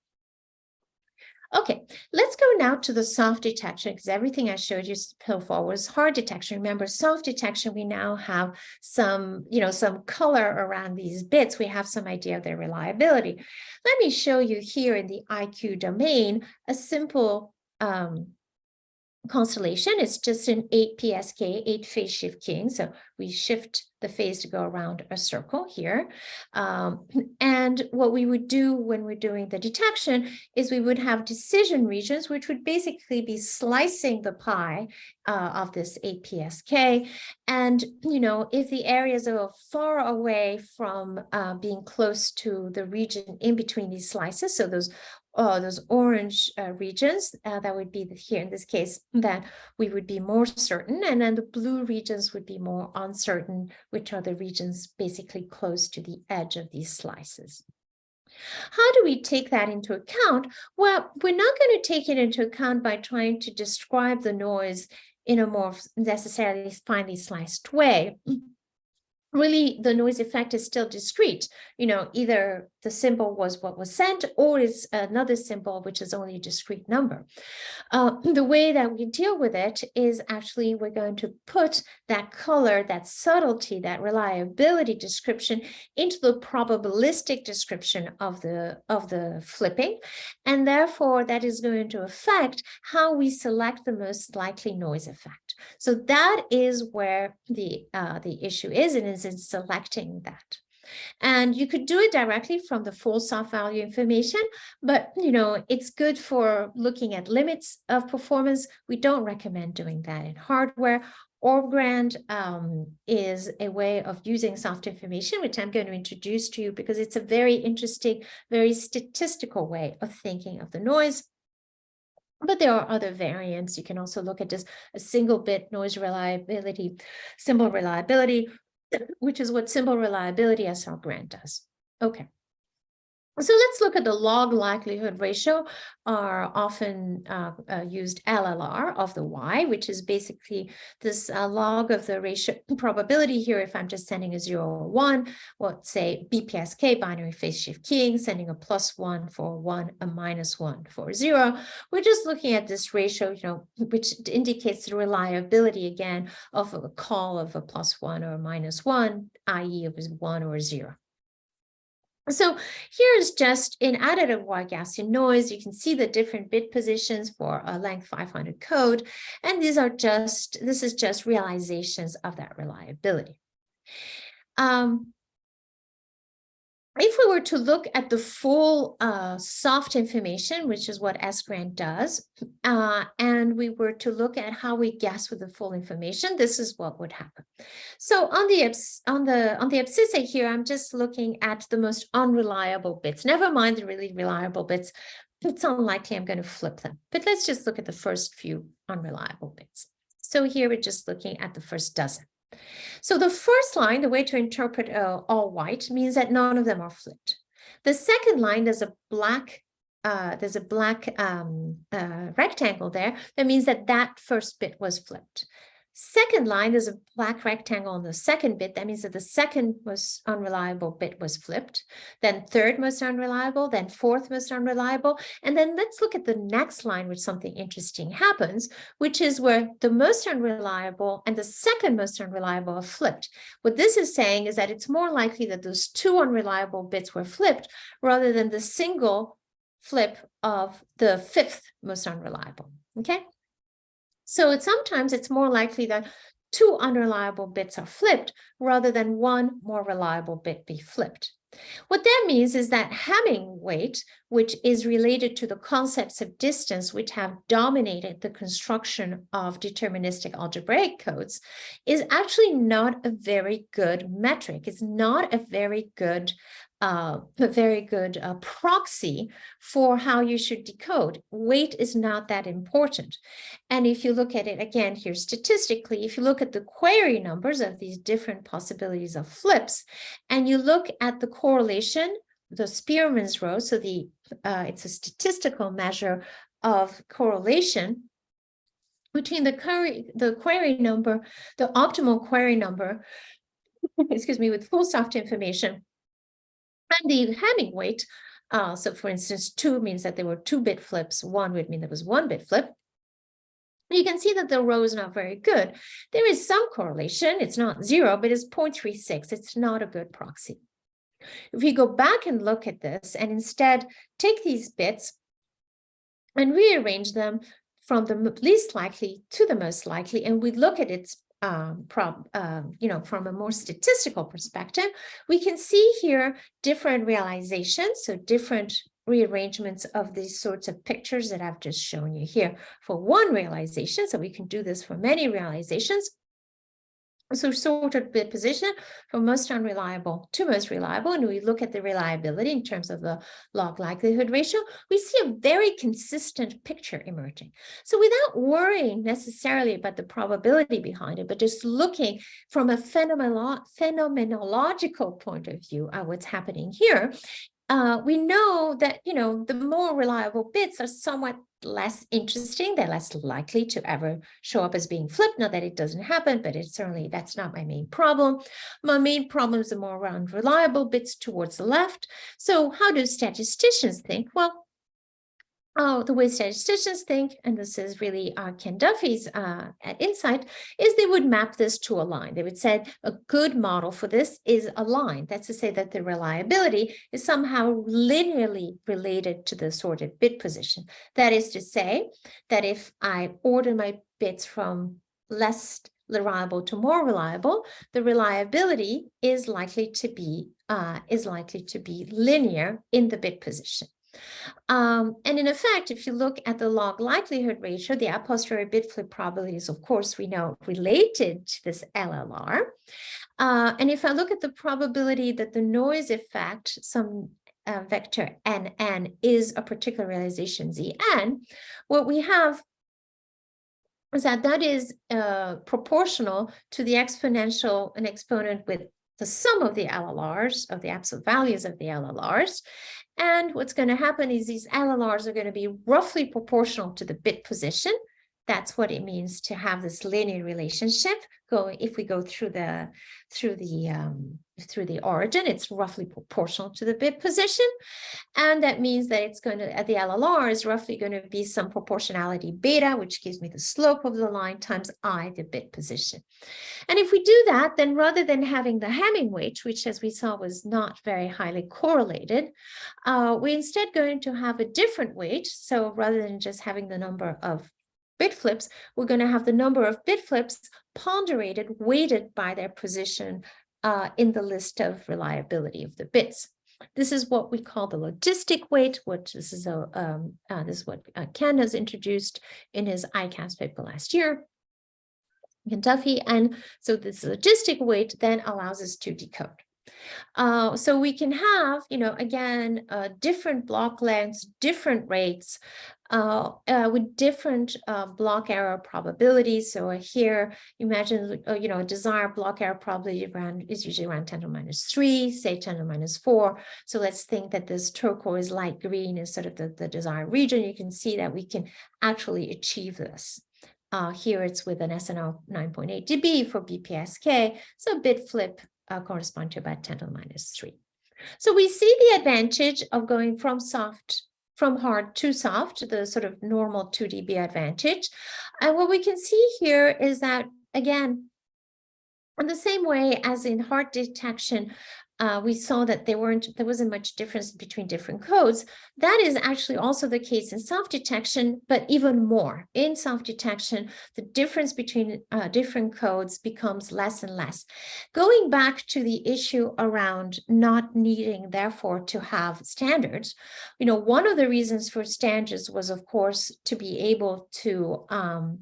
Okay, let's go now to the soft detection because everything I showed you so far was hard detection. Remember, soft detection, we now have some, you know, some color around these bits. We have some idea of their reliability. Let me show you here in the IQ domain a simple um, constellation. It's just an 8 PSK, 8 phase shift keying. So we shift the phase to go around a circle here. Um, and what we would do when we're doing the detection is we would have decision regions, which would basically be slicing the pie uh, of this 8 PSK. And, you know, if the areas are far away from uh, being close to the region in between these slices, so those uh, those orange uh, regions, uh, that would be here in this case, that we would be more certain, and then the blue regions would be more uncertain, which are the regions basically close to the edge of these slices. How do we take that into account? Well, we're not going to take it into account by trying to describe the noise in a more necessarily finely sliced way really the noise effect is still discrete. You know, either the symbol was what was sent or it's another symbol, which is only a discrete number. Uh, the way that we deal with it is actually we're going to put that color, that subtlety, that reliability description into the probabilistic description of the, of the flipping. And therefore that is going to affect how we select the most likely noise effect. So that is where the, uh, the issue is and is in selecting that. And you could do it directly from the full soft value information, but you know, it's good for looking at limits of performance. We don't recommend doing that in hardware. OrbGrand um, is a way of using soft information, which I'm going to introduce to you because it's a very interesting, very statistical way of thinking of the noise. But there are other variants. You can also look at just a single bit noise reliability, symbol reliability, which is what symbol reliability SR GRAND does. Okay. So let's look at the log likelihood ratio, are often uh, uh, used LLR of the Y, which is basically this uh, log of the ratio probability here. If I'm just sending a zero or one, well, say BPSK binary phase shift keying, sending a plus one for one, a minus one for zero. We're just looking at this ratio, you know, which indicates the reliability again of a call of a plus one or a minus one, i.e. of a one or zero. So here's just in additive white Gaussian noise, you can see the different bit positions for a length 500 code. And these are just, this is just realizations of that reliability. Um, if we were to look at the full uh, soft information, which is what S-GRAND does, uh, and we were to look at how we guess with the full information, this is what would happen. So on the on the on the abscissa here, I'm just looking at the most unreliable bits. Never mind the really reliable bits. It's unlikely I'm going to flip them. But let's just look at the first few unreliable bits. So here we're just looking at the first dozen. So the first line, the way to interpret uh, all white means that none of them are flipped. The second line, there's a black uh, there's a black um, uh, rectangle there. That means that that first bit was flipped. Second line, there's a black rectangle on the second bit. That means that the second most unreliable bit was flipped. Then third most unreliable, then fourth most unreliable. And then let's look at the next line, which something interesting happens, which is where the most unreliable and the second most unreliable are flipped. What this is saying is that it's more likely that those two unreliable bits were flipped rather than the single flip of the fifth most unreliable. Okay. So it's, sometimes it's more likely that two unreliable bits are flipped rather than one more reliable bit be flipped. What that means is that Hamming weight, which is related to the concepts of distance, which have dominated the construction of deterministic algebraic codes, is actually not a very good metric. It's not a very good uh, a very good uh, proxy for how you should decode. Weight is not that important. And if you look at it again here statistically, if you look at the query numbers of these different possibilities of flips, and you look at the correlation, the Spearman's rho, so the uh, it's a statistical measure of correlation between the query, the query number, the optimal query number, excuse me, with full soft information and the Hamming weight, uh, so for instance, two means that there were two bit flips, one would mean there was one bit flip. You can see that the rho is not very good. There is some correlation, it's not zero, but it's 0.36. It's not a good proxy. If we go back and look at this and instead take these bits and rearrange them from the least likely to the most likely, and we look at its um, prob, um, you know, from a more statistical perspective, we can see here different realizations, so different rearrangements of these sorts of pictures that I've just shown you here for one realization. So we can do this for many realizations. So sorted bit position from most unreliable to most reliable, and we look at the reliability in terms of the log likelihood ratio, we see a very consistent picture emerging. So without worrying necessarily about the probability behind it, but just looking from a phenomenolo phenomenological point of view at what's happening here, uh, we know that, you know, the more reliable bits are somewhat less interesting. They're less likely to ever show up as being flipped. Not that it doesn't happen, but it's certainly, that's not my main problem. My main problems are more around reliable bits towards the left. So how do statisticians think? Well, Oh, the way statisticians think, and this is really uh, Ken Duffy's uh, insight, is they would map this to a line. They would say a good model for this is a line. That's to say that the reliability is somehow linearly related to the sorted bit position. That is to say that if I order my bits from less reliable to more reliable, the reliability is likely to be uh, is likely to be linear in the bit position. Um, and in effect, if you look at the log likelihood ratio, the a posteriori bit flip probability is, of course, we know related to this LLR. Uh, and if I look at the probability that the noise effect, some uh, vector nn is a particular realization zn, what we have is that that is uh, proportional to the exponential, an exponent with the sum of the LLRs, of the absolute values of the LLRs. And what's going to happen is these LLRs are going to be roughly proportional to the bit position. That's what it means to have this linear relationship. Go if we go through the through the um, through the origin, it's roughly proportional to the bit position. And that means that it's going to, at the LLR is roughly going to be some proportionality beta, which gives me the slope of the line times I, the bit position. And if we do that, then rather than having the Hamming weight, which as we saw was not very highly correlated, uh, we're instead going to have a different weight. So rather than just having the number of bit flips, we're going to have the number of bit flips ponderated, weighted by their position uh, in the list of reliability of the bits. This is what we call the logistic weight, which this is a um, uh, this is what uh, Ken has introduced in his ICASSP paper last year. Kentucky, and so this logistic weight then allows us to decode. Uh, so we can have, you know, again, uh, different block lengths, different rates, uh, uh, with different uh, block error probabilities. So here, imagine, uh, you know, a desired block error probability around is usually around 10 to minus 3, say 10 to minus 4. So let's think that this turquoise light green is sort of the, the desired region. You can see that we can actually achieve this. Uh, here it's with an SNR 9.8 dB for BPSK. So a bit flip uh, correspond to about 10 to the minus 3. So we see the advantage of going from soft from hard to soft, the sort of normal 2 dB advantage. And what we can see here is that, again, in the same way as in hard detection, uh, we saw that there weren't there wasn't much difference between different codes. That is actually also the case in soft-detection, but even more. In soft-detection, the difference between uh, different codes becomes less and less. Going back to the issue around not needing, therefore, to have standards, you know, one of the reasons for standards was, of course, to be able to um,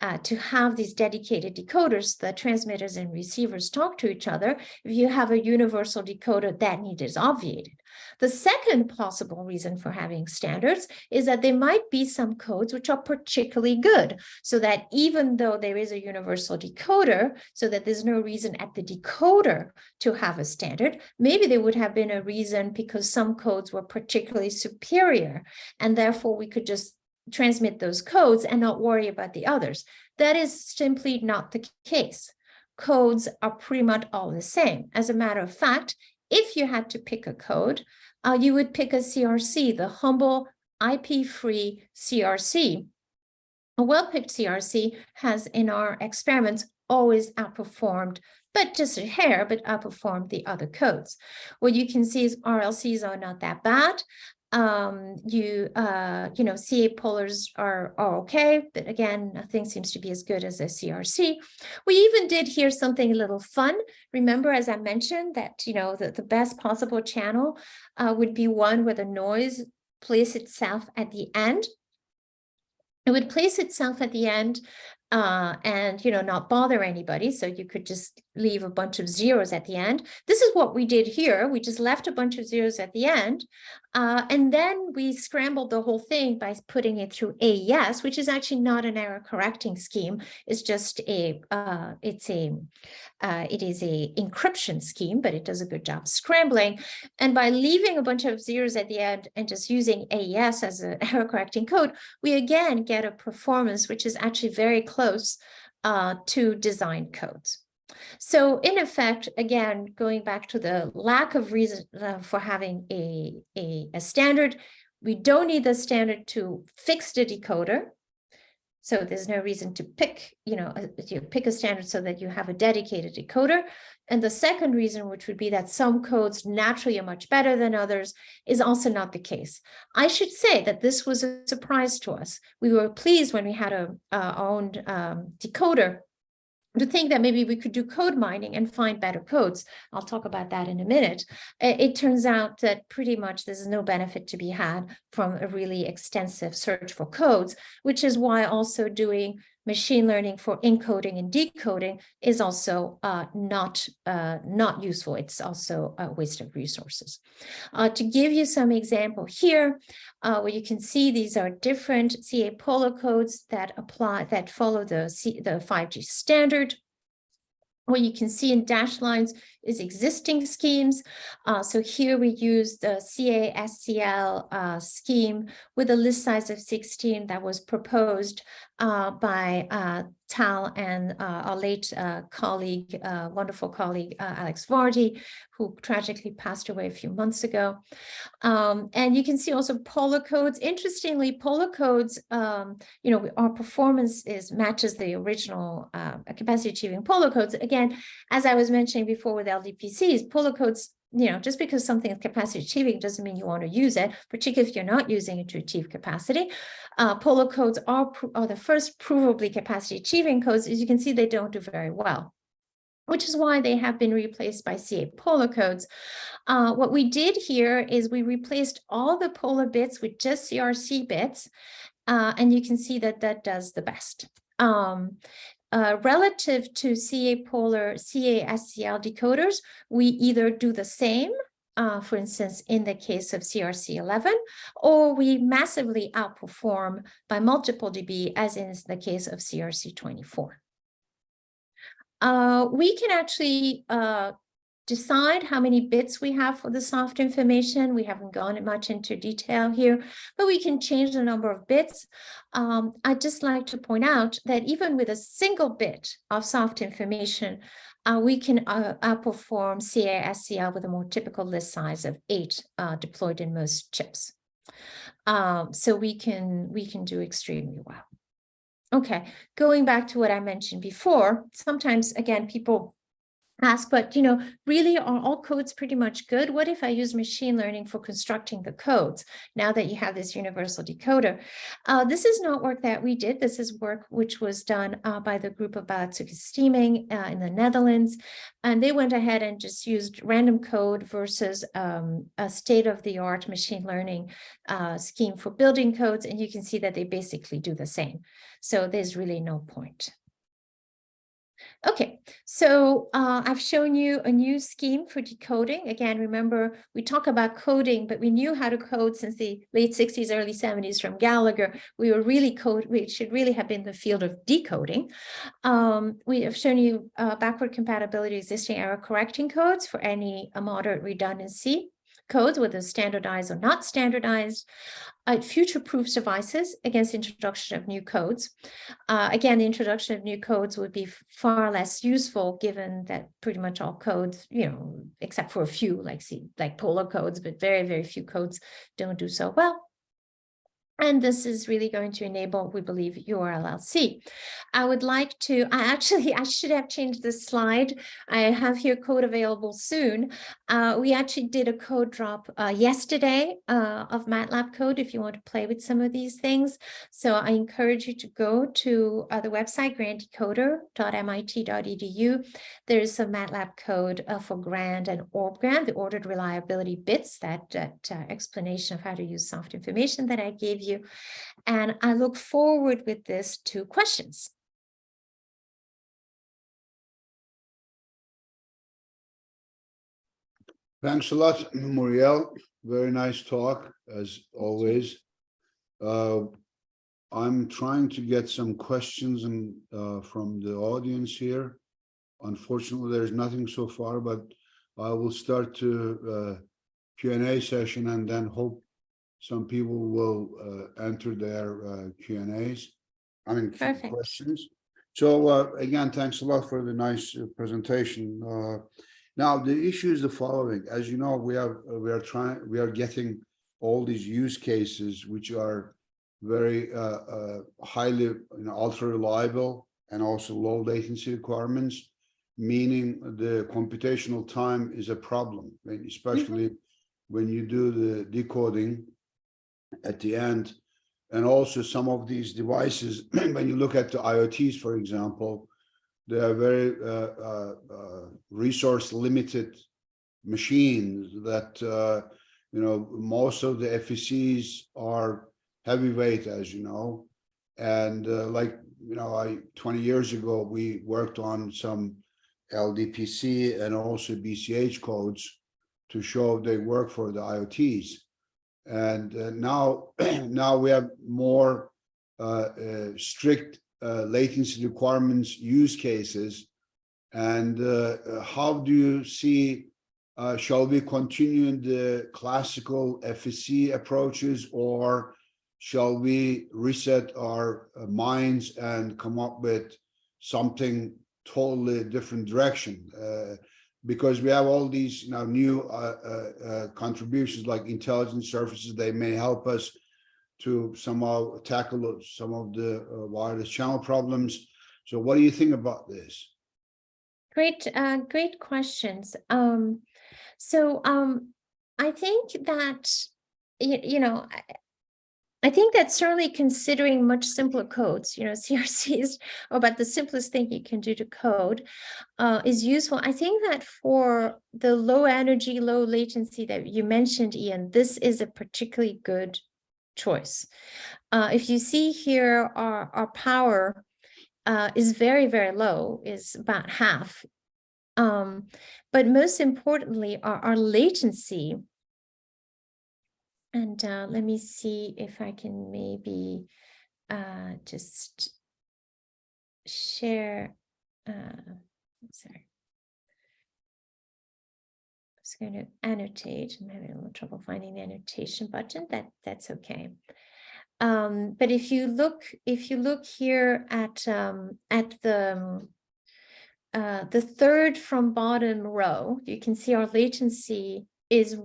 uh, to have these dedicated decoders, the transmitters and receivers talk to each other. If you have a universal decoder, that need is obviated. The second possible reason for having standards is that there might be some codes which are particularly good, so that even though there is a universal decoder, so that there's no reason at the decoder to have a standard, maybe there would have been a reason because some codes were particularly superior, and therefore we could just transmit those codes and not worry about the others. That is simply not the case. Codes are pretty much all the same. As a matter of fact, if you had to pick a code, uh, you would pick a CRC, the humble IP-free CRC. A well-picked CRC has, in our experiments, always outperformed, but just a hair, but outperformed the other codes. What you can see is RLCs are not that bad um, you, uh, you know, CA polars are, are okay, but again, nothing seems to be as good as a CRC. We even did hear something a little fun. Remember, as I mentioned, that, you know, the, the best possible channel uh, would be one where the noise place itself at the end. It would place itself at the end uh, and, you know, not bother anybody. So you could just leave a bunch of zeros at the end. This is what we did here. We just left a bunch of zeros at the end. Uh, and then we scrambled the whole thing by putting it through AES, which is actually not an error correcting scheme. It's just a, uh, it's a, uh, it is a encryption scheme, but it does a good job scrambling. And by leaving a bunch of zeros at the end and just using AES as an error correcting code, we again get a performance which is actually very close uh, to design codes. So in effect, again, going back to the lack of reason uh, for having a, a, a standard, we don't need the standard to fix the decoder. So there's no reason to pick, you know, to pick a standard so that you have a dedicated decoder. And the second reason, which would be that some codes naturally are much better than others, is also not the case. I should say that this was a surprise to us. We were pleased when we had a, uh, our own um, decoder to think that maybe we could do code mining and find better codes. I'll talk about that in a minute. It turns out that pretty much there's no benefit to be had from a really extensive search for codes, which is why also doing machine learning for encoding and decoding is also uh, not, uh, not useful. It's also a waste of resources. Uh, to give you some example here, uh, where you can see these are different CA Polar codes that apply, that follow the, C, the 5G standard. What you can see in dashed lines is existing schemes. Uh, so here we use the CA-SCL uh, scheme with a list size of 16 that was proposed uh, by uh, Tal and uh, our late uh, colleague, wonderful colleague, Alex Vardy, who tragically passed away a few months ago. Um, and you can see also polar codes. Interestingly, polar codes, um, you know, our performance is matches the original capacity achieving polar codes. Again, as I was mentioning before with LDPCs, polar codes you know, just because something is capacity achieving doesn't mean you want to use it, particularly if you're not using it to achieve capacity. Uh, polar codes are, are the first provably capacity achieving codes. As you can see, they don't do very well which is why they have been replaced by CA polar codes. Uh, what we did here is we replaced all the polar bits with just CRC bits, uh, and you can see that that does the best. Um, uh, relative to CA polar CA-SCL decoders, we either do the same, uh, for instance, in the case of CRC11, or we massively outperform by multiple dB, as in the case of CRC24. Uh, we can actually uh, decide how many bits we have for the soft information. We haven't gone much into detail here, but we can change the number of bits. Um, I'd just like to point out that even with a single bit of soft information, uh, we can uh, outperform CA-SCL with a more typical list size of eight uh, deployed in most chips. Um, so we can we can do extremely well. Okay, going back to what I mentioned before, sometimes again people ask, but you know, really are all codes pretty much good? What if I use machine learning for constructing the codes now that you have this universal decoder? Uh, this is not work that we did. This is work which was done uh, by the group of Balatsoukas-Stimming uh, in the Netherlands. And they went ahead and just used random code versus um, a state-of-the-art machine learning uh, scheme for building codes. And you can see that they basically do the same. So there's really no point. Okay, so uh, I've shown you a new scheme for decoding. Again, remember, we talk about coding, but we knew how to code since the late 60s, early 70s from Gallager. We were really code, we should really have been the field of decoding. Um, we have shown you uh, backward compatibility existing error correcting codes for any moderate redundancy codes, whether standardized or not standardized. Uh, future-proofs devices against introduction of new codes. Uh, again, the introduction of new codes would be far less useful given that pretty much all codes, you know, except for a few like see, like polar codes, but very, very few codes don't do so well. And this is really going to enable, we believe, URLLC. I would like to, I actually, I should have changed this slide. I have your code available soon. Uh, we actually did a code drop uh, yesterday uh, of MATLAB code if you want to play with some of these things. So I encourage you to go to uh, the website granddecoder.mit.edu. There's some MATLAB code uh, for GRAND and orb OrbGRAND, the ordered reliability bits, that, that uh, explanation of how to use soft information that I gave you. And I look forward with this to questions. Thanks a lot, Muriel. Very nice talk, as always. Uh, I'm trying to get some questions and uh, from the audience here. Unfortunately, there's nothing so far, but I will start to uh, Q&A session and then hope some people will uh, enter their uh, Q and A's. I mean, Perfect. questions. So uh, again, thanks a lot for the nice uh, presentation. Uh, now, the issue is the following. As you know, we have uh, we are trying we are getting all these use cases which are very uh, uh, highly you know, ultra reliable and also low latency requirements, meaning the computational time is a problem, especially mm -hmm. when you do the decoding at the end. And also some of these devices, when you look at the IoTs, for example, they are very uh, uh, uh, resource limited machines that, uh, you know, most of the FECs are heavyweight, as you know, and uh, like you know, I, twenty years ago, we worked on some LDPC and also BCH codes to show they work for the IoTs. And uh, now, now we have more uh, uh, strict uh, latency requirements use cases. And uh, how do you see, uh, shall we continue in the classical FEC approaches or shall we reset our minds and come up with something totally different direction? Because we have all these now new uh, uh, uh, contributions like intelligence services, they may help us to somehow tackle some of the uh, wireless channel problems. So what do you think about this? Great, great questions. Um, so, um, I think that, you, you know, I, think that certainly considering much simpler codes, you know, CRCs are about the simplest thing you can do to code, uh, is useful. I think that for the low energy, low latency that you mentioned, Ian, this is a particularly good choice. Uh, if you see here, our, our power uh, is very, very low, is about half. Um, but most importantly, our, our latency. And uh, let me see if I can maybe uh, just share. Uh, sorry. I was going to annotate. I'm having a little trouble finding the annotation button. That that's okay. Um, but if you look, if you look here at um, at the uh, the third from bottom row, you can see our latency is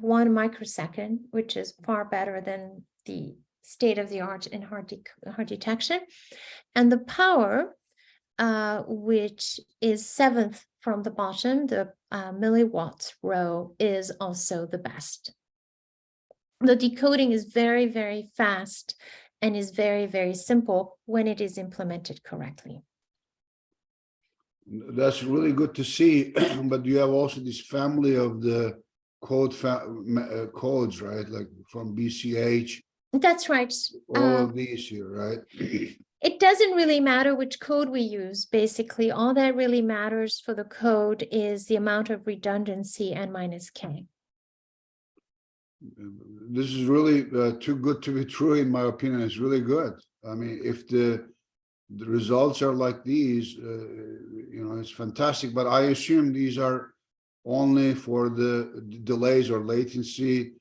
one microsecond, which is far better than the state of the art in hard, de hard detection. And the power, uh, which is seventh from the bottom, the uh, milliwatts row is also the best. The decoding is very, very fast and is very, very simple when it is implemented correctly. That's really good to see, but you have also this family of the code uh, codes, right? Like from BCH, That's right. all Uh, of these here, right? It doesn't really matter which code we use, basically. All that really matters for the code is the amount of redundancy n minus k. This is really uh, too good to be true, in my opinion. It's really good. I mean, if the the results are like these, uh, you know, it's fantastic. But I assume these are only for the delays or latency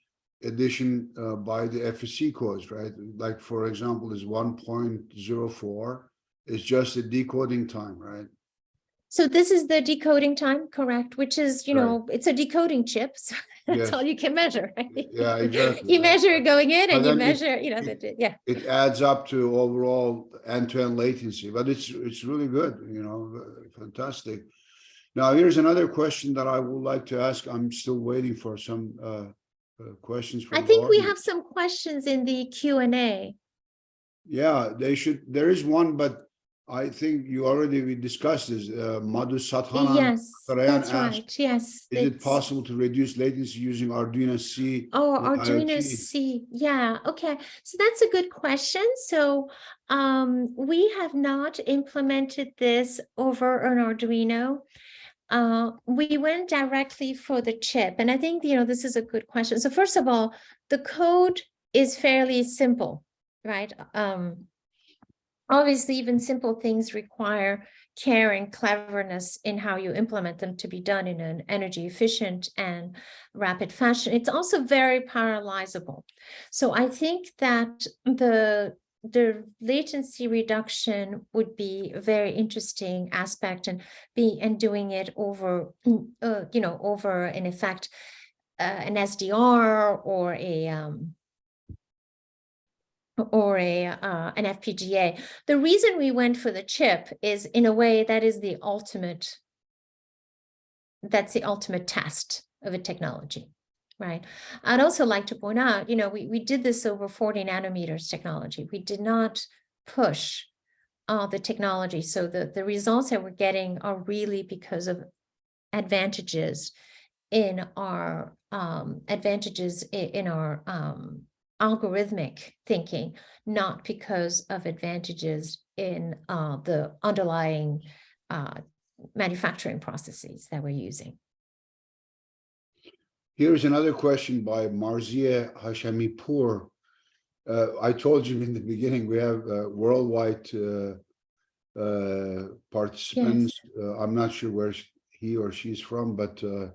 addition uh, by the FEC codes, right? Like, for example, is one point zero four is just a decoding time, right? So this is the decoding time, correct? Which is, you Right. know, it's a decoding chip. So that's Yes. all you can measure. right? Yeah, exactly. You measure it going in But and you then it- measure, you know, it- the- yeah. it adds up to overall end-to-end latency, but it's, it's really good, you know, fantastic. Now, here's another question that I would like to ask. I'm still waiting for some uh, uh, questions. from I think we have some questions in the Q and A. Yeah, they should, there is one, but I think you already, we discussed this, uh, Madhu Sathanan. Yes, Saran that's asked, right. Yes. Is it possible to reduce latency using Arduino C? Oh, Arduino IoT? C, yeah, okay. So that's a good question. So um, we have not implemented this over an Arduino. Uh, we went directly for the chip, and I think, you know, this is a good question. So first of all, the code is fairly simple, right? Um, obviously, even simple things require care and cleverness in how you implement them to be done in an energy efficient and rapid fashion. It's also very parallelizable. So I think that the the latency reduction would be a very interesting aspect and be and doing it over uh, you know over in effect uh, an SDR or a um, or a uh, an FPGA. The reason we went for the chip is in a way that is the ultimate that's the ultimate test of a technology, right? I'd also like to point out, you know, we, we did this over 40 nanometers technology. We did not push uh, the technology. So the, the results that we're getting are really because of advantages in our um, advantages in our um, algorithmic thinking, not because of advantages in uh, the underlying uh, manufacturing processes that we're using. Here's another question by Marzia Hashamipur. Uh, I told you in the beginning, we have uh, worldwide uh, uh, participants. Uh, I'm not sure where he or she's from, but uh,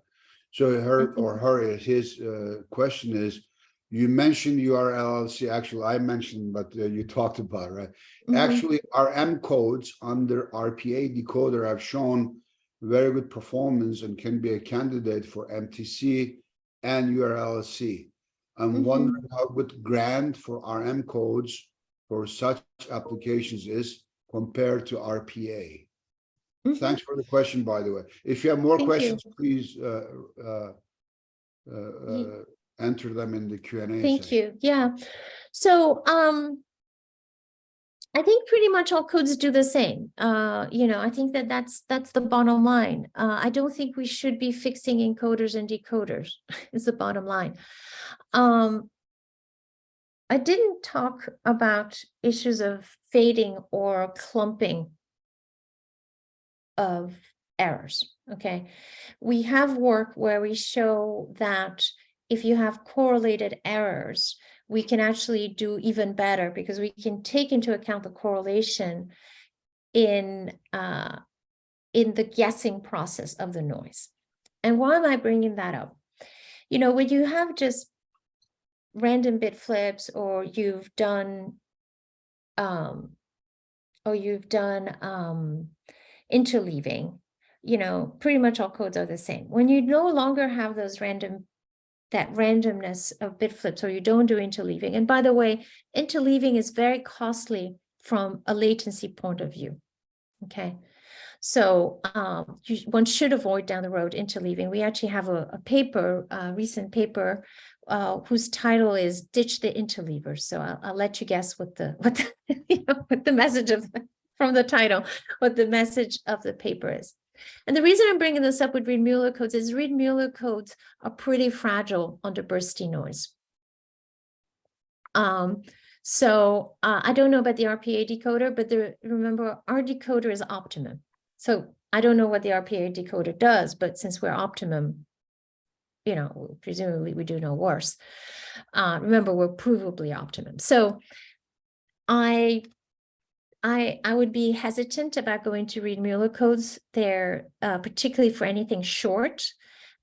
so her or her, his uh, question is, you mentioned your URLLC, actually I mentioned, but uh, you talked about, right? Mhm. Actually, RM codes under RPA decoder have shown very good performance and can be a candidate for MTC and URLC. I'm Mhm. wondering how good GRAND for RM codes for such applications is compared to RPA. Mhm. Thanks for the question, by the way. If you have more Thank you. questions, please uh, uh, uh, uh, enter them in the Q and A. Thank you. Yeah. So um, I think pretty much all codes do the same. Uh, you know, I think that that's that's the bottom line. Uh, I don't think we should be fixing encoders and decoders. is the bottom line. Um, I didn't talk about issues of fading or clumping of errors, okay? We have work where we show that if you have correlated errors, we can actually do even better because we can take into account the correlation in uh, in the guessing process of the noise. And why am I bringing that up? You know, when you have just random bit flips or you've done um, or you've done um, interleaving, you know, pretty much all codes are the same. When you no longer have those random, that randomness of bit flips, or you don't do interleaving. And by the way, interleaving is very costly from a latency point of view. Okay. So um, you, one should avoid down the road interleaving. We actually have a, a paper, a recent paper, uh, whose title is "Ditch the Interleavers." So I'll, I'll let you guess what the what the, you know, what the message of from the title, what the message of the paper is. And the reason I'm bringing this up with Reed Muller codes is Reed Muller codes are pretty fragile under bursty noise. Um, so uh, I don't know about the RPA decoder, but the, remember our decoder is optimum. So I don't know what the RPA decoder does, but since we're optimum, you know, presumably we do no worse. Uh, remember, we're provably optimum. So I I, I would be hesitant about going to Reed Muller codes. They're uh, particularly for anything short.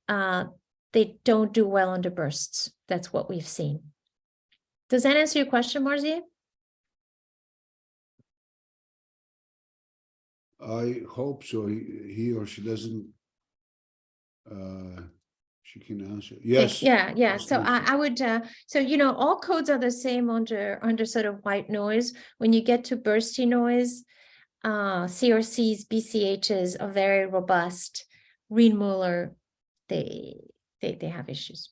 Uh, they don't do well under bursts. That's what we've seen. Does that answer your question, Marzia? I hope so. He, he or she doesn't. Uh, answer. Yes. Yeah, yeah. So. I, I would, uh, so, you know, all codes are the same under, under sort of white noise. When you get to bursty noise, uh, CRCs, BCHs are very robust. Reed Muller, they, they, they have issues.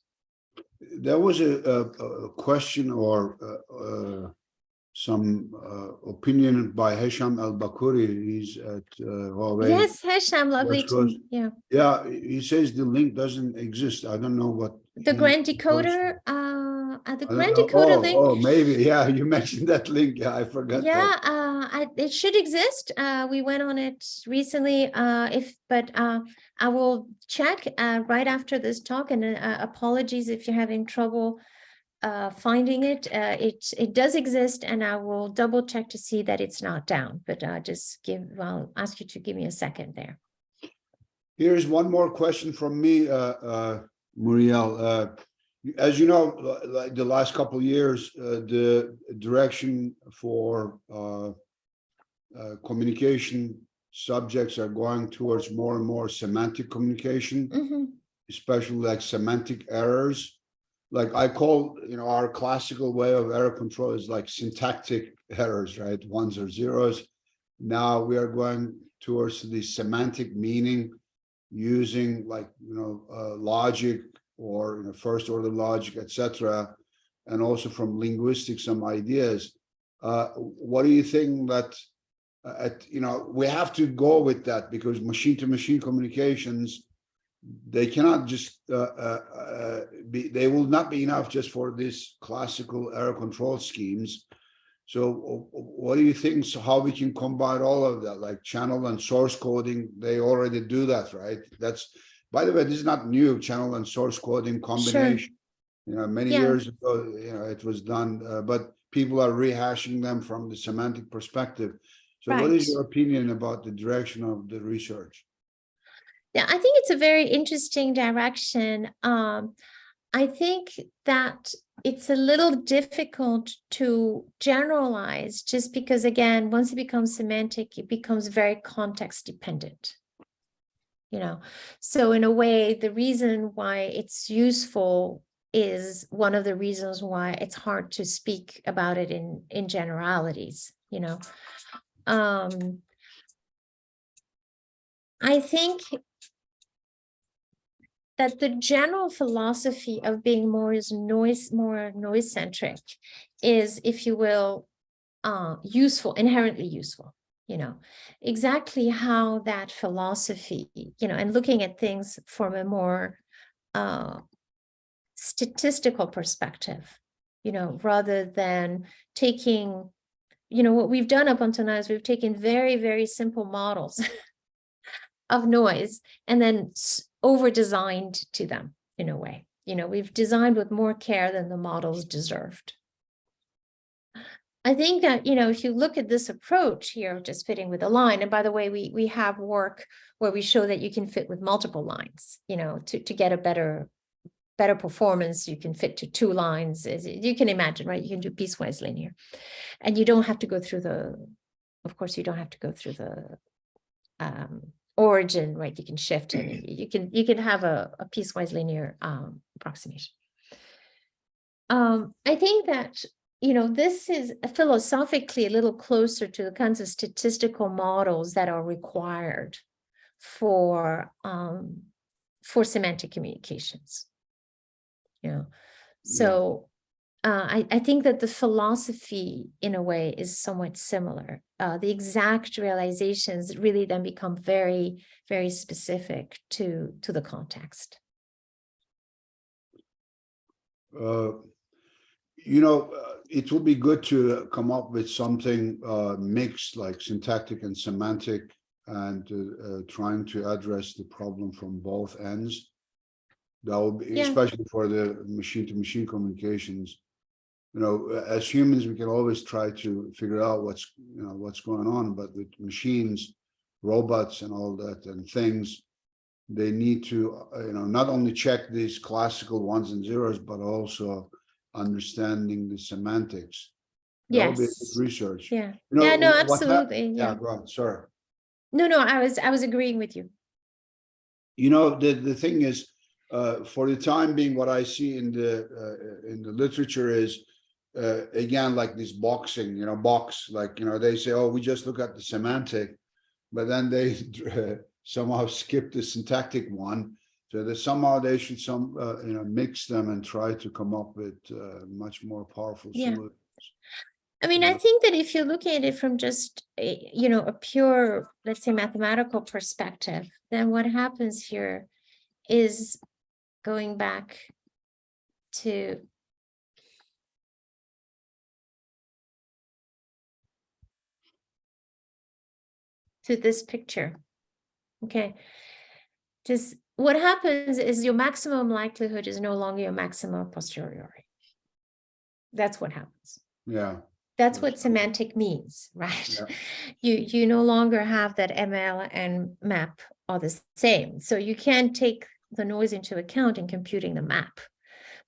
There was a, a, a question or uh, uh, some uh, opinion by Hesham ElBakoury. He's at uh, Huawei. Yes, Hesham, lovely to, yeah. Yeah, he says the link doesn't exist. I don't know what. The GRAND. Decoder, uh, uh, the GRAND. Decoder Oh, link. Oh, maybe, yeah, you mentioned that link. Yeah, I forgot. Yeah, uh, I, it should exist. Uh, we went on it recently. Uh, if, but uh, I will check uh, right after this talk. And uh, apologies if you're having trouble uh, finding it. Uh, it it does exist, and I will double check to see that it's not down. But uh, just give. I'll ask you to give me a second there. Here's one more question from me, uh, uh, Muriel. Uh, as you know, like the last couple of years, uh, the direction for uh, uh, communication subjects are going towards more and more semantic communication, Mhm. especially like semantic errors. Like I call, you know, our classical way of error control is like syntactic errors, right? Ones or zeros. Now we are going towards the semantic meaning using like, you know, uh, logic or, you know, first order logic, etc. And also from linguistics, some ideas. Uh, what do you think that, uh, at, you know, we have to go with that because machine to machine communications, they cannot just uh, uh, uh, be, they will not be enough just for these classical error control schemes. So what do you think, so how we can combine all of that, like channel and source coding? They already do that, right? That's, by the way, this is not new, channel and source coding combination. sure. You know, many Yeah. years ago, you know, it was done, uh, but people are rehashing them from the semantic perspective. So what is your opinion about the direction of the research? Yeah, I think it's a very interesting direction. Um, I think that it's a little difficult to generalize just because, again, once it becomes semantic, it becomes very context dependent. You know, so in a way, the reason why it's useful is one of the reasons why it's hard to speak about it in in generalities, you know. Um, I think that the general philosophy of being more is noise, more noise centric is, if you will, uh, useful, inherently useful, you know, exactly how that philosophy, you know, and looking at things from a more uh, statistical perspective, you know, rather than taking, you know, what we've done up until now is we've taken very, very simple models of noise and then s- over-designed to them in a way. You know, we've designed with more care than the models deserved. I think that, you know, if you look at this approach here, just fitting with a line, and by the way, we we have work where we show that you can fit with multiple lines, you know, to, to get a better better performance, you can fit to two lines, you can imagine, right? You can do piecewise linear. And you don't have to go through the, of course, you don't have to go through the um, origin, right? You can shift and you- you can you can have a, a piecewise linear um, approximation. Um, I think that you know this is philosophically a little closer to the kinds of statistical models that are required for um, for semantic communications. You know, so uh, I, I think that the philosophy, in a way, is somewhat similar. Uh, the exact realizations really then become very, very specific to to the context. Uh, You know, uh, it would be good to come up with something uh, mixed like syntactic and semantic and uh, uh, trying to address the problem from both ends. That would be, Yeah. especially for the machine-to-machine communications. You know, as humans, we can always try to figure out what's, you know, what's going on, but with machines, robots and all that and things, they need to, uh, you know, not only check these classical ones and zeros, but also understanding the semantics. Yes. Research. Yeah. You know, yeah. No. Absolutely. Yeah, Yeah. on, sorry. No. No. I was. I was agreeing with you. You know, the, the thing is, uh, for the time being, what I see in the, uh, in the literature is, uh, again, like this boxing, you know, box, like, you know, they say, oh, we just look at the semantic, but then they somehow skip the syntactic one. So that somehow they should some, uh, you know, mix them and try to come up with, uh, much more powerful Yeah. solutions. I mean, I think that if you look at it from just a, you know a pure, let's say, mathematical perspective, then what happens here is going back to to this picture. Okay. Just what happens is your maximum likelihood is no longer your maximum posteriori. That's what happens. Yeah, That's what semantic means, right? Yeah. You you no longer have that ML and map are the same. So you can take the noise into account in computing the map,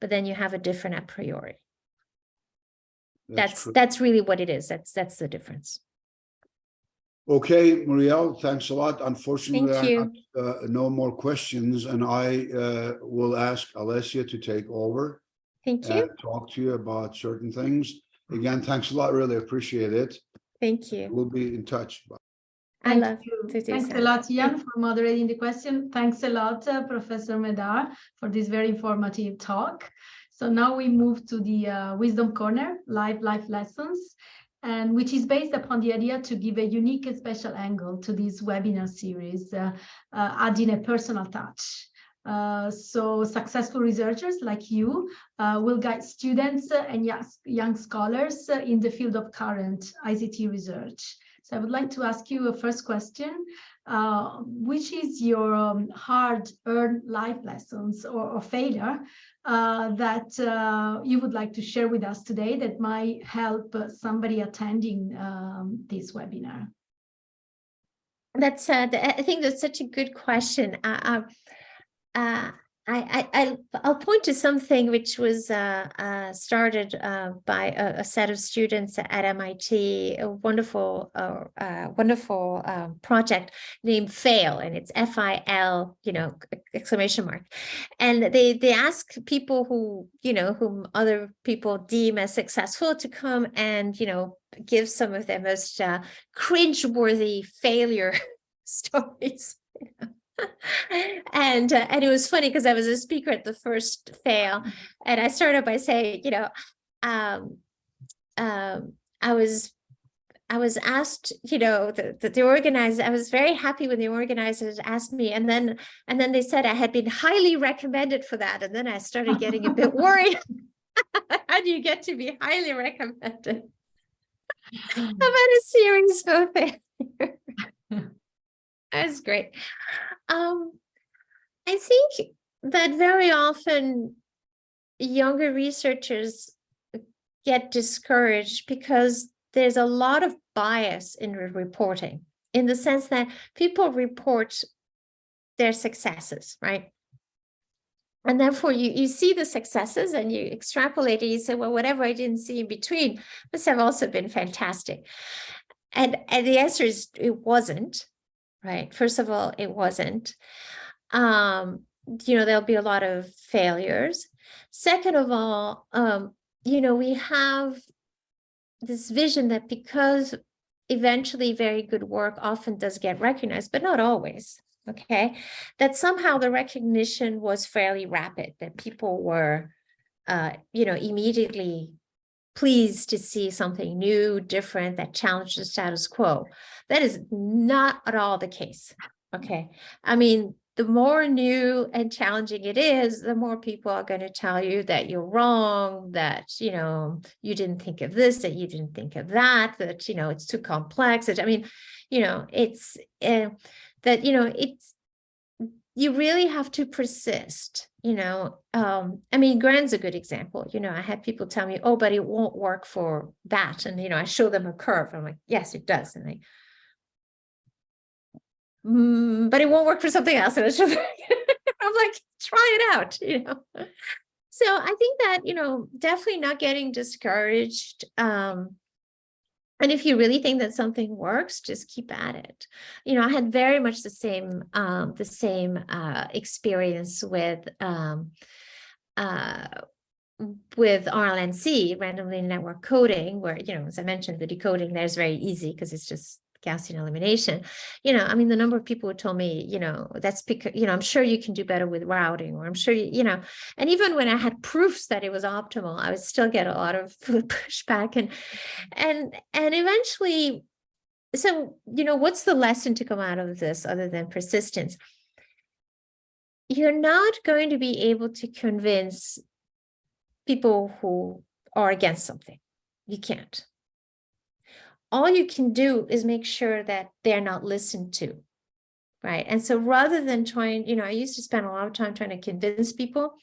but then you have a different a priori. That's true. that's really what it is. That's that's the difference. Okay, Muriel, thanks a lot. Unfortunately, Thank I have uh, no more questions and I uh, will ask Alessia to take over Thank you. and talk to you about certain things. Again, thanks a lot. Really appreciate it. Thank you. We'll be in touch. I Thank love you. Thanks so. a lot, Ian, for moderating the question. Thanks a lot, uh, Professor Médard, for this very informative talk. So now we move to the uh, Wisdom Corner, live life lessons, and which is based upon the idea to give a unique and special angle to this webinar series, uh, uh, adding a personal touch. Uh, so successful researchers like you uh, will guide students and young scholars in the field of current ICT research. So I would like to ask you a first question. Uh, which is your um, hard-earned life lessons or, or failure uh, that uh, you would like to share with us today that might help somebody attending um, this webinar? That's uh, I think that's such a good question. Uh, uh, I, I, I'll point to something which was uh, uh, started uh, by a, a, set of students at MIT, a wonderful, uh, uh, wonderful um, project named FAIL, and it's F-I-L, you know, exclamation mark. And they they ask people who, you know, whom other people deem as successful to come and, you know, give some of their most uh, cringe-worthy failure stories. You know? And uh, and it was funny because I was a speaker at the first fail, mm-hmm. and I started by saying, you know, um, um, I was I was asked, you know, the, the, the organizer, I was very happy when the organizers asked me, and then and then they said I had been highly recommended for that, and then I started getting a bit worried. How do you get to be highly recommended? Had a series of failures. That's great. Um, I think that very often younger researchers get discouraged because there's a lot of bias in reporting in the sense that people report their successes, right? And therefore you, you see the successes and you extrapolate it, you say, well, whatever I didn't see in between must have also been fantastic. And, and the answer is it wasn't right? First of all, it wasn't. Um, you know, there'll be a lot of failures. Second of all, um, you know, we have this vision that because eventually very good work often does get recognized, but not always, okay, that somehow the recognition was fairly rapid, that people were, uh, you know, immediately pleased to see something new, different, that challenged the status quo. That is not at all the case. Okay. I mean, the more new and challenging it is, the more people are going to tell you that you're wrong, that, you know, you didn't think of this, that you didn't think of that, that, you know, it's too complex. I mean, you know, it's uh, that, you know, it's, you really have to persist you know, um, I mean, GRAND's a good example. You know, I had people tell me, oh, but it won't work for that. And, you know, I show them a curve. I'm like, yes, it does. And they, mm, but it won't work for something else. And just, I'm like, try it out, you know. So I think that, you know, definitely not getting discouraged. Um, and if you really think that something works, just keep at it. You know, I had very much the same um, the same uh, experience with um, uh, with RLNC, randomly network coding, where, you know, as I mentioned, the decoding there is very easy because it's just Gaussian elimination. You know, I mean, the number of people who told me, you know, that's because, you know, I'm sure you can do better with routing, or I'm sure, you, you know, and even when I had proofs that it was optimal, I would still get a lot of pushback and, and, and eventually, so, you know, what's the lesson to come out of this other than persistence? You're not going to be able to convince people who are against something. You can't all you can do is make sure that they're not listened to. Right. And so rather than trying, you know, I used to spend a lot of time trying to convince people.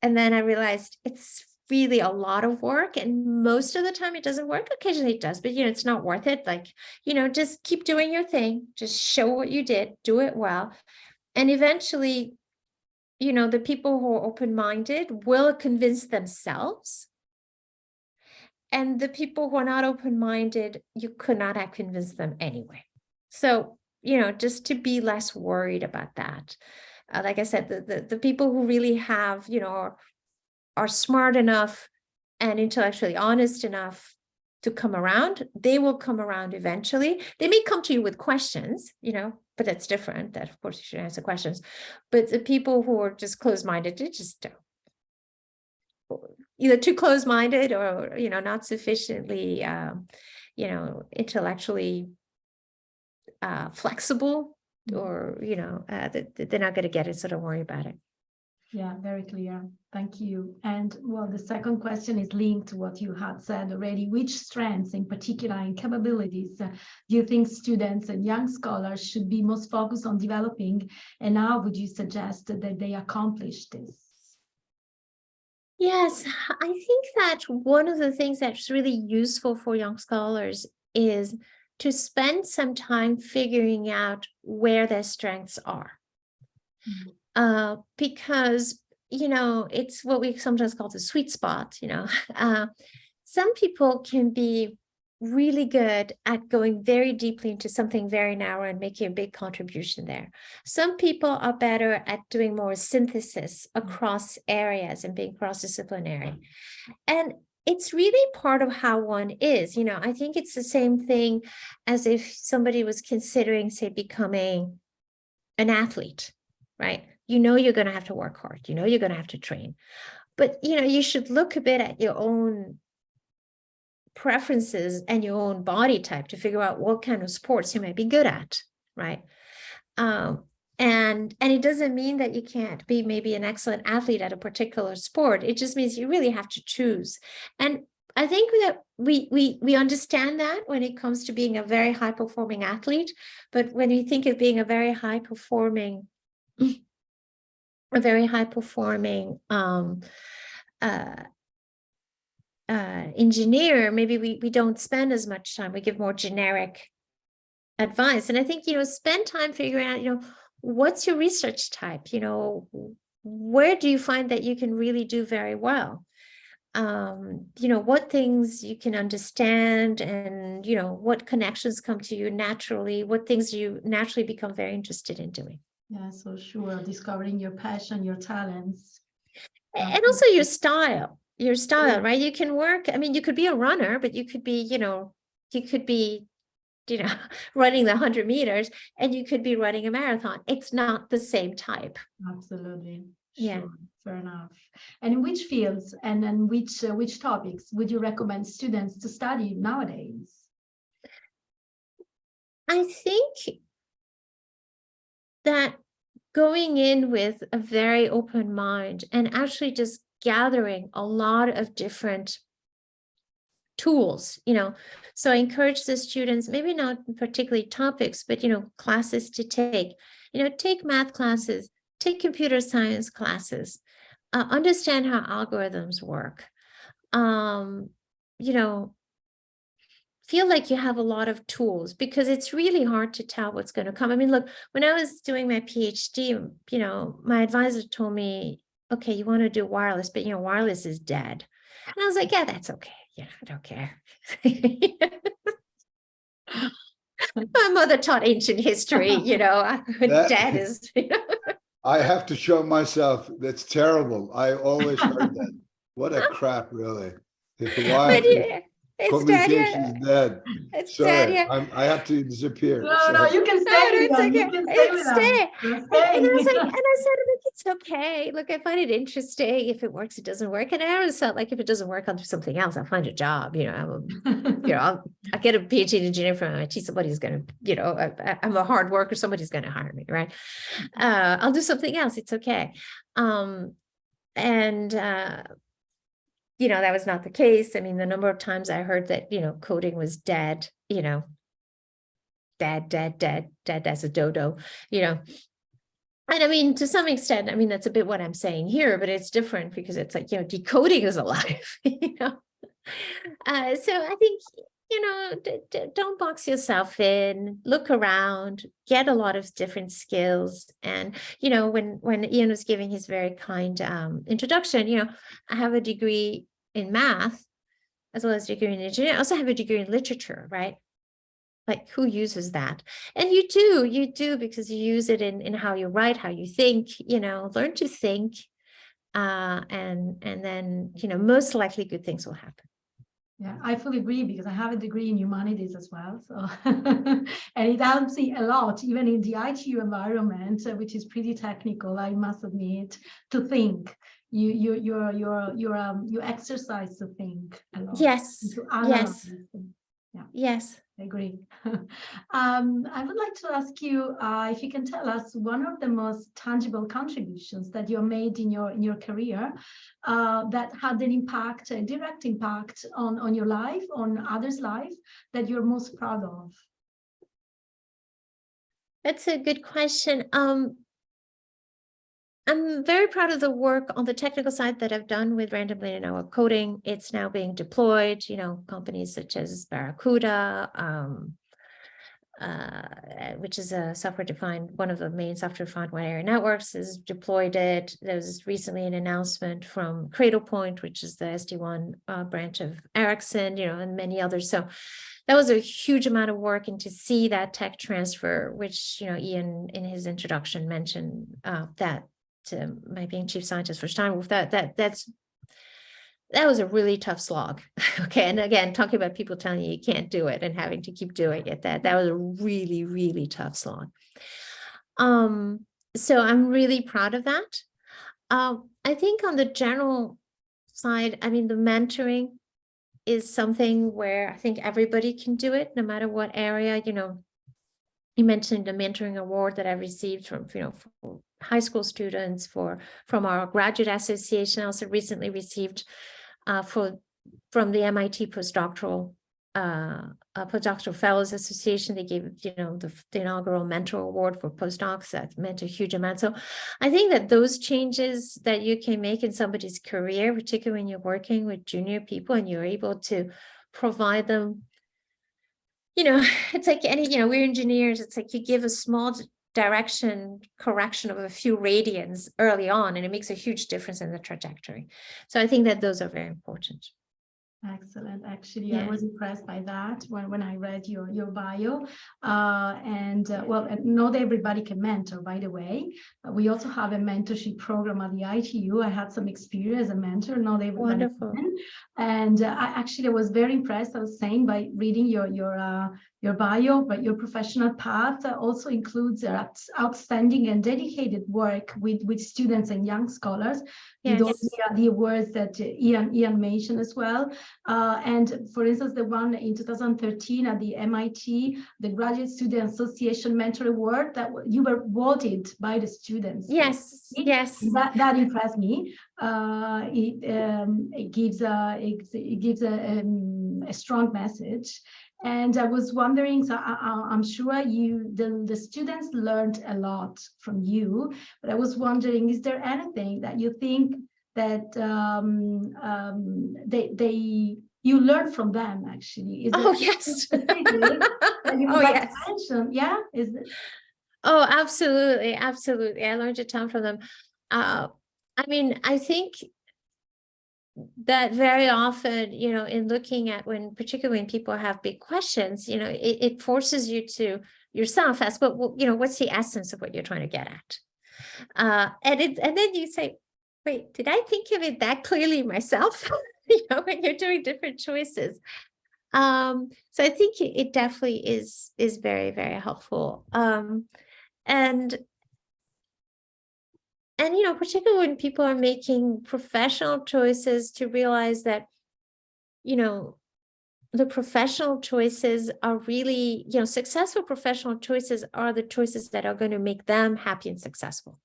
And then I realized it's really a lot of work. And most of the time it doesn't work. Occasionally it does, but you know, it's not worth it. Like, you know, just keep doing your thing. Just show what you did, do it well. And eventually, you know, the people who are open-minded will convince themselves and the people who are not open-minded, you could not have convinced them anyway. So, you know, just to be less worried about that. Uh, like I said, the, the, the people who really have, you know, are, are smart enough and intellectually honest enough to come around, they will come around eventually. They may come to you with questions, you know, but that's different. That of course you should answer questions. But the people who are just closed-minded, they just don't either too close-minded or, you know, not sufficiently, um, you know, intellectually uh, flexible, Mhm. or, you know, uh, they're not going to get it, so don't worry about it. Yeah, very clear. Thank you. And well, the second question is linked to what you had said already. Which strengths in particular and capabilities uh, do you think students and young scholars should be most focused on developing? And how would you suggest that they accomplish this? Yes, I think that one of the things that's really useful for young scholars is to spend some time figuring out where their strengths are. Mhm. Uh, because, you know, it's what we sometimes call the sweet spot, you know. Uh, some people can be really good at going very deeply into something very narrow and making a big contribution there. Some people are better at doing more synthesis across areas and being cross-disciplinary. And it's really part of how one is, you know, I think it's the same thing as if somebody was considering, say, becoming an athlete, right? You know, you're going to have to work hard. You know, you're going to have to train. But, you know, you should look a bit at your own preferences and your own body type to figure out what kind of sports you might be good at, right? Um, and and it doesn't mean that you can't be maybe an excellent athlete at a particular sport. It just means you really have to choose. And I think that we we we understand that when it comes to being a very high performing athlete, but when you think of being a very high performing, a very high performing um, uh, uh, engineer, maybe we, we don't spend as much time, we give more generic advice. And I think, you know, spend time figuring out, you know, what's your research type? You know, where do you find that you can really do very well? Um, you know, what things you can understand and, you know, what connections come to you naturally, what things you naturally become very interested in doing. Yeah, so sure. Discovering your passion, your talents. and also your style your style Yeah. right you can work i mean you could be a runner but you could be you know you could be you know running the 100 meters and you could be running a marathon it's not the same type Absolutely. Yeah. Sure. Fair enough. And in which fields and and which uh, which topics would you recommend students to study nowadays? i think that going in with a very open mind and actually just gathering a lot of different tools, you know. So I encourage the students, maybe not particularly topics, but, you know, classes to take, you know, take math classes, take computer science classes, uh, understand how algorithms work. Um, you know, feel like you have a lot of tools because it's really hard to tell what's going to come. I mean, look, when I was doing my PhD, you know, my advisor told me, okay, you want to do wireless, but you know, wireless is dead. And I was like, yeah, that's okay. Yeah, I don't care. my mother taught ancient history, you know, That- dead is, you know. I have to show myself, that's terrible. I always heard that. What a crap, really. But yeah, it's dead, communication yeah. is dead. It's dead, Sorry, yeah. I'm, I have to disappear. No, no, you can stay no, it's them. You okay. can stay It's stay. And, and I was like, and I said, look, it's okay. Look, I find it interesting. If it works, it doesn't work. And I always felt like if it doesn't work, I'll do something else. I'll find a job. You know, I'm, you know, I'll, I get a PhD in engineering from MIT. Somebody's going to, you know, I, I'm a hard worker. Somebody's going to hire me, right? Uh, I'll do something else. It's okay. Um, and uh, you know, that was not the case. I mean, the number of times I heard that, you know, coding was dead, you know, dead, dead, dead, dead as a dodo, you know. And I mean, to some extent, I mean, that's a bit what I'm saying here, but it's different because it's like, you know, decoding is alive, you know. Uh, so I think, you know, don't box yourself in, look around, get a lot of different skills. And, you know, when, when Ian was giving his very kind um, introduction, you know, I have a degree in math as well as degree in engineering. I also have a degree in literature, right? Like who uses that? And you do, you do because you use it in, in how you write, how you think, you know, learn to think. Uh, and, and then, you know, most likely good things will happen. Yeah, I fully agree because I have a degree in humanities as well. So, and it helps me a lot, even in the ITU environment, uh, which is pretty technical, I must admit, to think. You, you, you're, you're, you're, um, you exercise to think a lot. Yes, yes. and- yes, I agree. um, I would like to ask you uh, if you can tell us one of the most tangible contributions that you made in your in your career uh, that had an impact, a direct impact on on your life, on others' life that you're most proud of. That's a good question. Um, I'm very proud of the work on the technical side that I've done with random linear network coding. It's now being deployed, you know, companies such as Barracuda, um, uh, which is a software defined, one of the main software defined wide area networks has deployed it. There was recently an announcement from Cradlepoint, which is the SD-WAN uh, branch of Ericsson, you know, and many others. So that was a huge amount of work and to see that tech transfer, which, you know, Ian in his introduction mentioned uh, that to my being chief scientist for Steinwurf, that that that's that was a really tough slog. okay. And again, talking about people telling you you can't do it and having to keep doing it, that that was a really, really tough slog. Um, so I'm really proud of that. Um, I think on the general side, I mean, the mentoring is something where I think everybody can do it, no matter what area, you know, you mentioned the mentoring award that I received from, you know, high school students for from our graduate association. I also recently received uh, for from the MIT postdoctoral uh, postdoctoral fellows association. They gave you know the, the, inaugural mentor award for postdocs. That meant a huge amount. So I think that those changes that you can make in somebody's career, particularly when you're working with junior people and you're able to provide them you know, it's like any, you know, we're engineers. It's like you give a small direction correction of a few radians early on, and it makes a huge difference in the trajectory. So I think that those are very important. Excellent. Actually, yeah. I was impressed by that when, when I read your, your bio. Uh, and uh, well, not everybody can mentor, by the way. Uh, we also have a mentorship program at the ITU. I had some experience as a mentor, not everybody Wonderful. Can. And uh, I actually was very impressed, I was saying, by reading your, your uh, your bio, but your professional path also includes outstanding and dedicated work with, with students and young scholars. Yes. With the, the awards that Ian, Ian mentioned as well. Uh, and for instance, the one in 2013 at the MIT, the Graduate Student Association Mentor Award that you were voted by the students. Yes, yes. That, that impressed me. Uh, it, um, it gives a, it, it gives a, um, a strong message and I was wondering, so I, am sure you, the, the students learned a lot from you, but I was wondering, is there anything that you think that um, um, they, they, you learn from them actually? Is oh, yes. oh, yes. Yeah, is it? Oh, absolutely. Absolutely. I learned a ton from them. Uh, I mean, I think that very often, you know, in looking at when, particularly when people have big questions, you know, it, it forces you to yourself ask, but well, you know, what's the essence of what you're trying to get at? Uh, and it, and then you say, wait, did I think of it that clearly myself? you know, when you're doing different choices. Um, so I think it, it definitely is, is very, very helpful. Um, and and you know particularly when people are making professional choices to realize that you know the professional choices are really you know successful professional choices are the choices that are going to make them happy and successful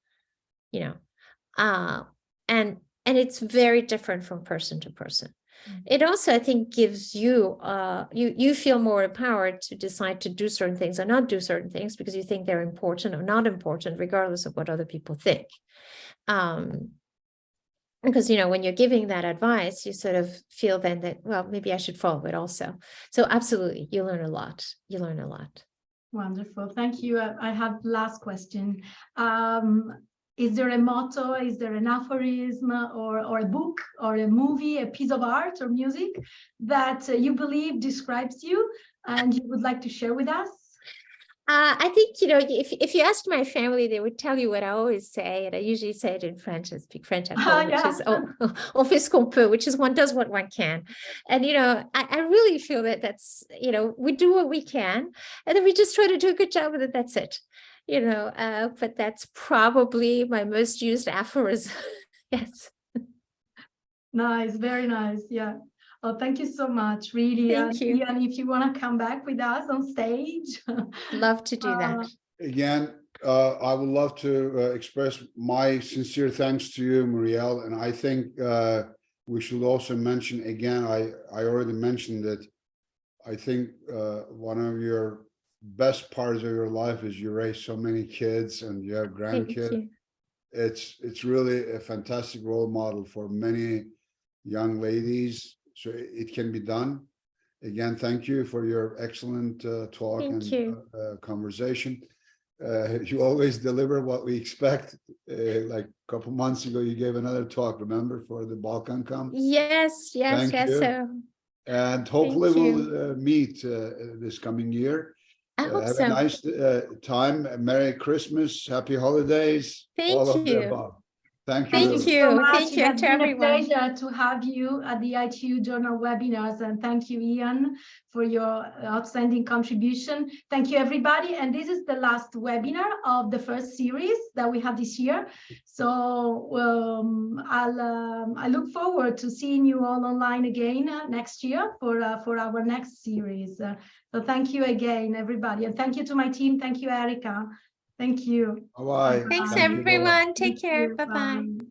you know uh and and it's very different from person to person. It also i think gives you uh you you feel more empowered to decide to do certain things or not do certain things because you think they're important or not important regardless of what other people think um, because, you know, when you're giving that advice, you sort of feel then that, well, maybe I should follow it also. So absolutely, you learn a lot. You learn a lot. Wonderful. Thank you. I have last question. Um, is there a motto, is there an aphorism or, or a book or a movie, a piece of art or music that uh, you believe describes you and you would like to share with us? Uh, I think, you know, if, if you asked my family, they would tell you what I always say, and I usually say it in French, I speak French at home, yeah. which is on fait ce qu'on peut, which is one does what one can. And, you know, I, I really feel that that's, you know, we do what we can, and then we just try to do a good job with it, that's it. You know, uh, but that's probably my most used aphorism. yes. Nice, very nice, yeah. Oh, thank you so much, really. Thank and you. Ian, if you want to come back with us on stage. Love to do Uh, that. Again, uh, I would love to uh, express my sincere thanks to you, Marielle, and I think uh, we should also mention again, I, I already mentioned that I think uh, one of your best parts of your life is you raise so many kids and you have grandkids. It's, it's really a fantastic role model for many young ladies, so it can be done. Again, thank you for your excellent uh, talk Thank and uh, uh, conversation. Uh, you always deliver what we expect. Uh, like a couple months ago, you gave another talk, remember, for the BalkanCom? Yes, yes, Thank yes. you. So And hopefully we'll uh, meet uh, this coming year. I hope Have so. a nice uh, time. Merry Christmas, happy holidays. all Thank of the you. above. Thank you. Thank you. so much. Thank It you has to been a pleasure to have you at the ITU Journal webinars and thank you, Ian, for your outstanding contribution. Thank you, everybody. And this is the last webinar of the first series that we have this year. So um, I'll um, I look forward to seeing you all online again uh, next year for uh, for our next series. Uh, so thank you again, everybody, and thank you to my team. Thank you, Erica. Thank you. Bye-bye. Thanks, Thank you. Everyone. Take Thank care. you. Bye-bye. Bye.